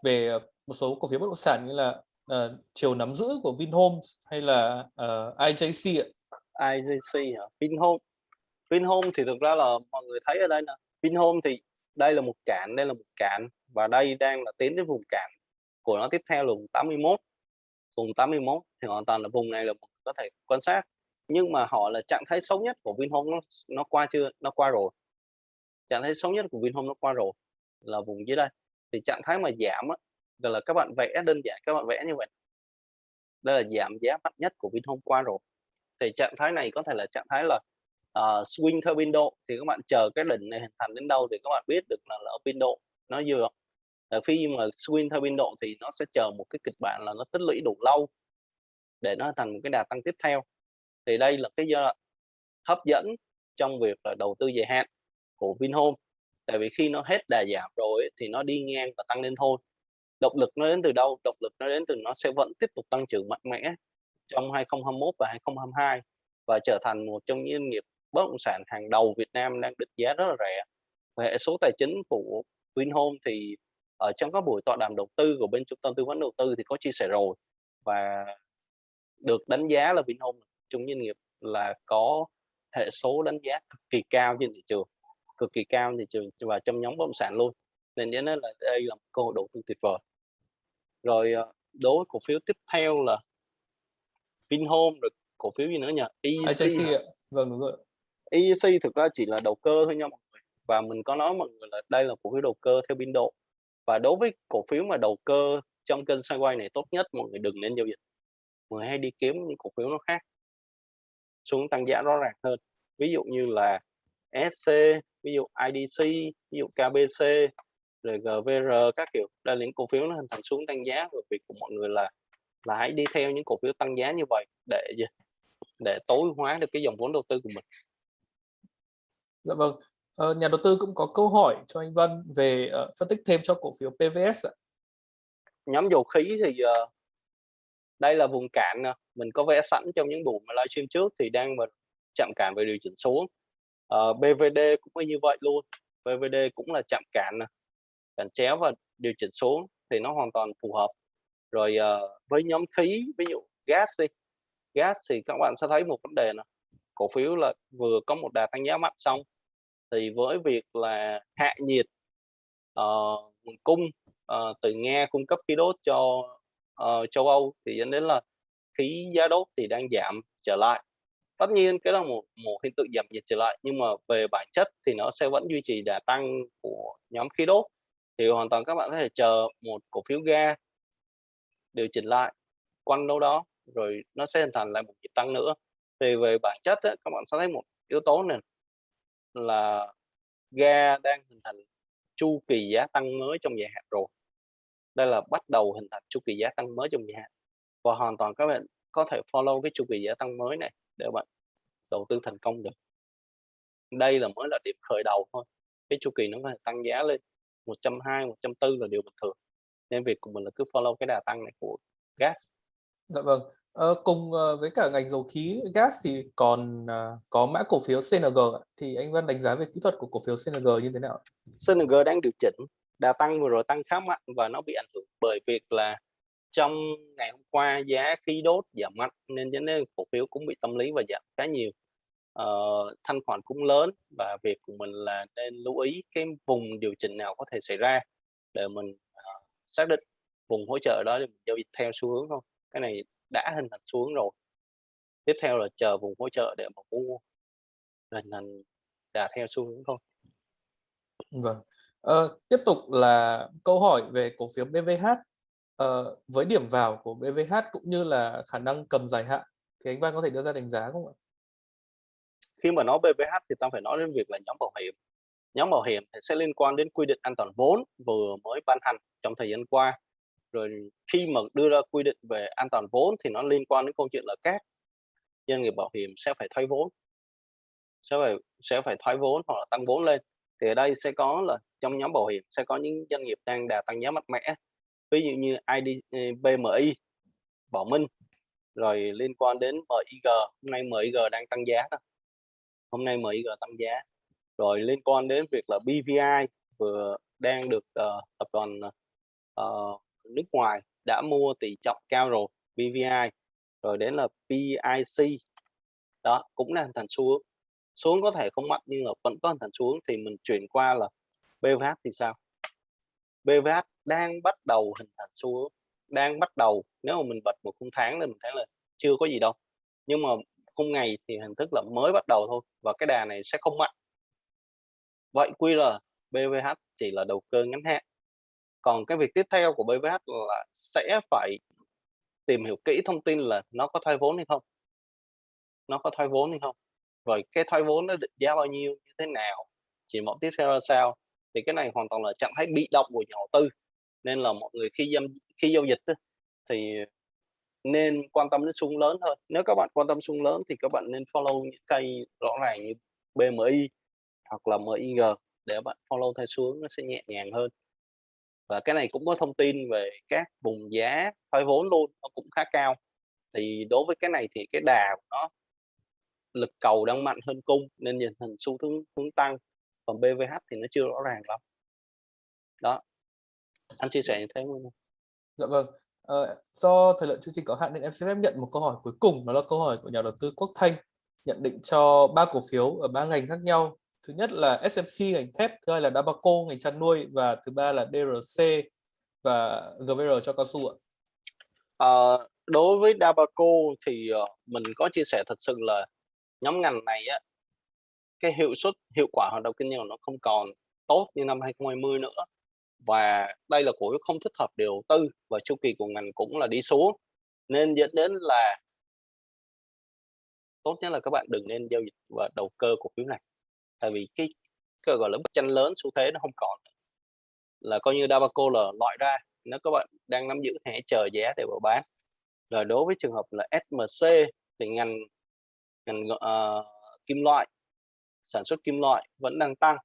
Speaker 1: về uh, một số cổ phiếu bất động sản như là uh, chiều nắm giữ của Vinhomes hay là uh, IJC ạ.
Speaker 2: IJC hả? Vinhome. Vinhome thì thực ra là mọi người thấy ở đây nè. Vinhome thì đây là một cạn, đây là một cạn và đây đang là tiến đến vùng cạn của nó tiếp theo là vùng 81 vùng 81 thì hoàn toàn là vùng này là có thể quan sát nhưng mà họ là trạng thái xấu nhất của Vinhome nó nó qua chưa nó qua rồi. Trạng thái xấu nhất của Vinhome nó qua rồi là vùng dưới đây. Thì trạng thái mà giảm á, là các bạn vẽ đơn giản các bạn vẽ như vậy. Đây là giảm giá mạnh nhất của Vinhome qua rồi. Thì trạng thái này có thể là trạng thái là uh, swing theo biên độ thì các bạn chờ cái đỉnh này hình thành đến đâu thì các bạn biết được là, là ở biên độ nó vừa. Ờ, là khi mà swing theo biên độ thì nó sẽ chờ một cái kịch bản là nó tích lũy đủ lâu để nó thành một cái đà tăng tiếp theo. Thì đây là cái giai đoạn hấp dẫn trong việc là đầu tư dài hạn của Vinhome. Tại vì khi nó hết đà giảm rồi thì nó đi ngang và tăng lên thôi. Động lực nó đến từ đâu? Động lực nó đến từ nó sẽ vẫn tiếp tục tăng trưởng mạnh mẽ trong 2021 và 2022 và trở thành một trong những doanh nghiệp bất động sản hàng đầu Việt Nam đang định giá rất là rẻ hệ số tài chính của Vinhome thì ở trong các buổi tọa đàm đầu tư của bên trung tâm tư vấn đầu tư thì có chia sẻ rồi và được đánh giá là Vinhome chung doanh nghiệp là có hệ số đánh giá cực kỳ cao trên thị trường cực kỳ cao trên thị trường và trong nhóm bất động sản luôn nên nên là đây là một cơ hội đầu tư tuyệt vời rồi ờ, đối cổ phiếu tiếp theo là Vinhome rồi cổ phiếu gì nữa nhỉ?
Speaker 1: IJC ạ. Vâng đúng rồi.
Speaker 2: EEC thực ra chỉ là đầu cơ thôi nha mọi người. Và mình có nói mọi người là đây là cổ phiếu đầu cơ theo biên độ. Và đối với cổ phiếu mà đầu cơ trong kênh sideways này tốt nhất mọi người đừng nên giao dịch. Mọi người hay đi kiếm những cổ phiếu nó khác. Xuống tăng giá rõ ràng hơn. Ví dụ như là SC, ví dụ IDC, ví dụ KBC, rồi GVR các kiểu. Đây là những cổ phiếu nó hình thành xuống tăng giá và việc của mọi người là là hãy đi theo những cổ phiếu tăng giá như vậy để để tối hóa được cái dòng vốn đầu tư của mình.
Speaker 1: Dạ vâng. Ờ, nhà đầu tư cũng có câu hỏi cho anh Vân về uh, phân tích thêm cho cổ phiếu PVS ạ.
Speaker 2: Nhóm dầu khí thì uh, đây là vùng cản mình có vẽ sẵn trong những buổi livestream trước thì đang mà chạm cản về điều chỉnh xuống. Ờ, uh, BVD cũng như vậy luôn. BVD cũng là chạm cản cản chéo và điều chỉnh xuống thì nó hoàn toàn phù hợp. Rồi uh, với nhóm khí ví dụ gas đi gas thì các bạn sẽ thấy một vấn đề là cổ phiếu là vừa có một đà tăng giá mạnh xong thì với việc là hạ nhiệt uh, nguồn cung uh, từ Nga cung cấp khí đốt cho uh, châu Âu thì dẫn đến là khí giá đốt thì đang giảm trở lại. Tất nhiên cái là một một hiện tượng giảm nhiệt trở lại nhưng mà về bản chất thì nó sẽ vẫn duy trì đà tăng của nhóm khí đốt. Thì hoàn toàn các bạn có thể chờ một cổ phiếu ga điều chỉnh lại quanh đâu đó rồi nó sẽ hình thành lại một nhịp tăng nữa. Thì về bản chất ấy, các bạn sẽ thấy một yếu tố này là ga đang hình thành chu kỳ giá tăng mới trong dài hạn rồi. Đây là bắt đầu hình thành chu kỳ giá tăng mới trong dài hạn. Và hoàn toàn các bạn có thể follow cái chu kỳ giá tăng mới này để bạn đầu tư thành công được. Đây là mới là điểm khởi đầu thôi. Cái chu kỳ nó có thể tăng giá lên 120 140 là điều bình thường. Nên việc của mình là cứ follow cái đà tăng này của gas.
Speaker 1: Dạ vâng. Ờ, cùng ờ, với cả ngành dầu khí gas thì còn ờ, có mã cổ phiếu CNG thì anh Văn đánh giá về kỹ thuật của cổ phiếu CNG như thế nào?
Speaker 2: CNG đang điều chỉnh đà tăng vừa rồi tăng khá mạnh và nó bị ảnh hưởng bởi việc là trong ngày hôm qua giá khí đốt giảm mạnh nên dẫn đến cổ phiếu cũng bị tâm lý và giảm khá nhiều. Uh, thanh khoản cũng lớn và việc của mình là nên lưu ý cái vùng điều chỉnh nào có thể xảy ra để mình uh, xác định vùng hỗ trợ đó để mình giao dịch theo xu hướng thôi. Cái này đã hình thành xuống rồi. Tiếp theo là chờ vùng hỗ trợ để mà mua. Hình thành đà theo xu hướng thôi.
Speaker 1: Vâng. Ờ, tiếp tục là câu hỏi về cổ phiếu BVH ờ, với điểm vào của BVH cũng như là khả năng cầm dài hạn thì anh Văn có thể đưa ra đánh giá không ạ?
Speaker 2: Khi mà nói BVH thì ta phải nói đến việc là nhóm bảo hiểm. Nhóm bảo hiểm thì sẽ liên quan đến quy định an toàn vốn vừa mới ban hành trong thời gian qua rồi khi mà đưa ra quy định về an toàn vốn thì nó liên quan đến câu chuyện là các doanh nghiệp bảo hiểm sẽ phải thoái vốn sẽ phải sẽ phải thoái vốn hoặc là tăng vốn lên. Thì ở đây sẽ có là trong nhóm bảo hiểm sẽ có những doanh nghiệp đang đà tăng giá mạnh mẽ ví dụ như ID ờ, BMI Bảo Minh rồi liên quan đến MIG hôm nay MIG đang tăng giá đó. hôm nay MIG tăng giá. Rồi liên quan đến việc là BVI vừa đang được uh, tập đoàn uh, nước ngoài đã mua tỷ trọng cao rồi BVI rồi đến là PIC đó, cũng đang thành xuống xuống có thể không mạnh nhưng mà vẫn có thành xuống thì mình chuyển qua là BVH thì sao? BVH đang bắt đầu hình thành xuống đang bắt đầu. Nếu mà mình bật một khung tháng thì mình thấy là chưa có gì đâu. Nhưng mà khung ngày thì hình thức là mới bắt đầu thôi và cái đà này sẽ không mạnh vậy quy là BVH chỉ là đầu cơ ngắn hạn còn cái việc tiếp theo của BVH là sẽ phải tìm hiểu kỹ thông tin là nó có thoái vốn hay không? Nó có thoái vốn hay không? Rồi cái thoái vốn nó định giá bao nhiêu, như thế nào? Chỉ mẫu tiếp theo là sao? Thì cái này hoàn toàn là trạng thái bị động của nhà đầu tư. Nên là mọi người khi giao khi giao dịch thì nên quan tâm đến xung lớn hơn. Nếu các bạn quan tâm xung lớn thì các bạn nên follow những cây rõ ràng như BMI hoặc là MIG để bạn follow theo xuống nó sẽ nhẹ nhàng hơn và cái này cũng có thông tin về các vùng giá thoái vốn luôn nó cũng khá cao. Thì đối với cái này thì cái đà của nó lực cầu đang mạnh hơn cung nên nhìn hình xu hướng hướng tăng. Còn BVH thì nó chưa rõ ràng lắm. Đó. Anh chia sẻ như thế không?
Speaker 1: Dạ vâng. Ờ, do thời lượng chương trình có hạn nên em xin phép nhận một câu hỏi cuối cùng đó là câu hỏi của nhà đầu tư Quốc Thanh nhận định cho ba cổ phiếu ở ba ngành khác nhau thứ nhất là SMC ngành thép thứ hai là Dabaco ngành chăn nuôi và thứ ba là DRC và GVR cho cao su ạ
Speaker 2: à, đối với Dabaco thì, ờ, mình có chia sẻ thật sự là nhóm ngành này á, cái hiệu suất, hiệu quả hoạt động kinh doanh nó không còn tốt như năm 2020 nữa. Và đây là cổ phiếu không thích hợp để đầu tư và chu kỳ của ngành cũng là đi xuống, nên dẫn đến là tốt nhất là các bạn đừng nên giao dịch và đầu cơ cổ phiếu này. Tại vì cái cái, gọi là, bức tranh lớn xu thế nó không còn. Là coi như Dabaco là loại ra, nếu các bạn đang nắm giữ thì hãy chờ giá để vào bán. Rồi đối với trường hợp là SMC thì ngành ngành, uh, kim loại, sản xuất kim loại vẫn đang tăng,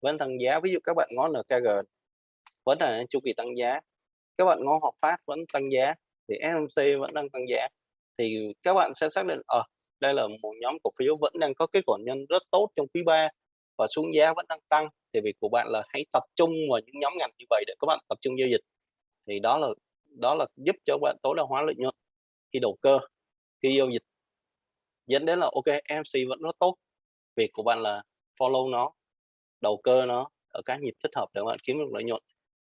Speaker 2: vẫn tăng giá. Ví dụ các bạn ngó NKG vẫn là chu kỳ tăng giá, các bạn ngó Hòa Phát vẫn tăng giá, thì SMC vẫn đang tăng giá. Thì các bạn sẽ xác định, ờ, đây là một nhóm cổ phiếu vẫn đang có kết quả nhân rất tốt trong quý 3 và xuống giá vẫn đang tăng, thì việc của bạn là hãy tập trung vào những nhóm ngành như vậy để các bạn tập trung giao dịch. Thì đó là đó là giúp cho bạn tối đa hóa lợi nhuận khi đầu cơ, khi giao dịch. Dẫn đến là OK, mc vẫn rất tốt, việc của bạn là follow nó, đầu cơ nó ở các nhịp thích hợp để bạn kiếm được lợi nhuận.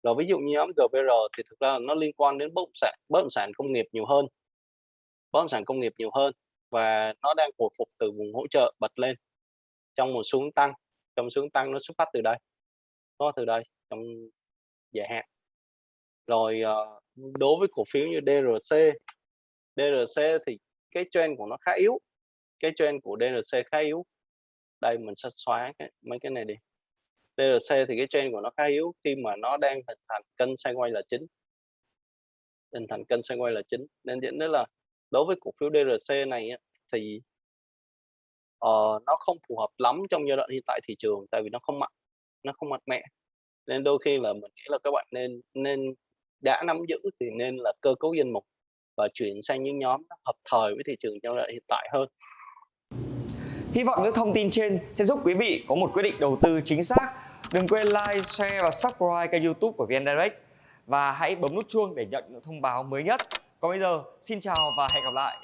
Speaker 2: Rồi ví dụ như nhóm GVR thì thực ra nó liên quan đến bất động sản bất động sản công nghiệp nhiều hơn. Bất động sản công nghiệp nhiều hơn và nó đang hồi phục từ vùng hỗ trợ bật lên trong một xuống tăng, trong xuống tăng nó xuất phát từ đây, nó từ đây trong dài hạn. Rồi, ờ, đối với cổ phiếu như DRC, DRC thì cái trend của nó khá yếu, cái trend của DRC khá yếu. Đây mình sẽ xóa cái mấy cái này đi. DRC thì cái trend của nó khá yếu khi mà nó đang hình thành kênh sideways là chính. Hình thành kênh sideways là chính, nên dẫn đến là đối với cổ phiếu DRC này thì uh, nó không phù hợp lắm trong giai đoạn hiện tại thị trường, tại vì nó không mạnh, nó không mạnh mẽ. Nên đôi khi là mình nghĩ là các bạn nên nên đã nắm giữ thì nên là cơ cấu danh mục và chuyển sang những nhóm hợp thời với thị trường trong giai đoạn hiện tại hơn.
Speaker 3: Hy vọng những thông tin trên sẽ giúp quý vị có một quyết định đầu tư chính xác. Đừng quên like, share và subscribe kênh youtube của VN Direct và hãy bấm nút chuông để nhận những thông báo mới nhất. Còn bây giờ, xin chào và hẹn gặp lại.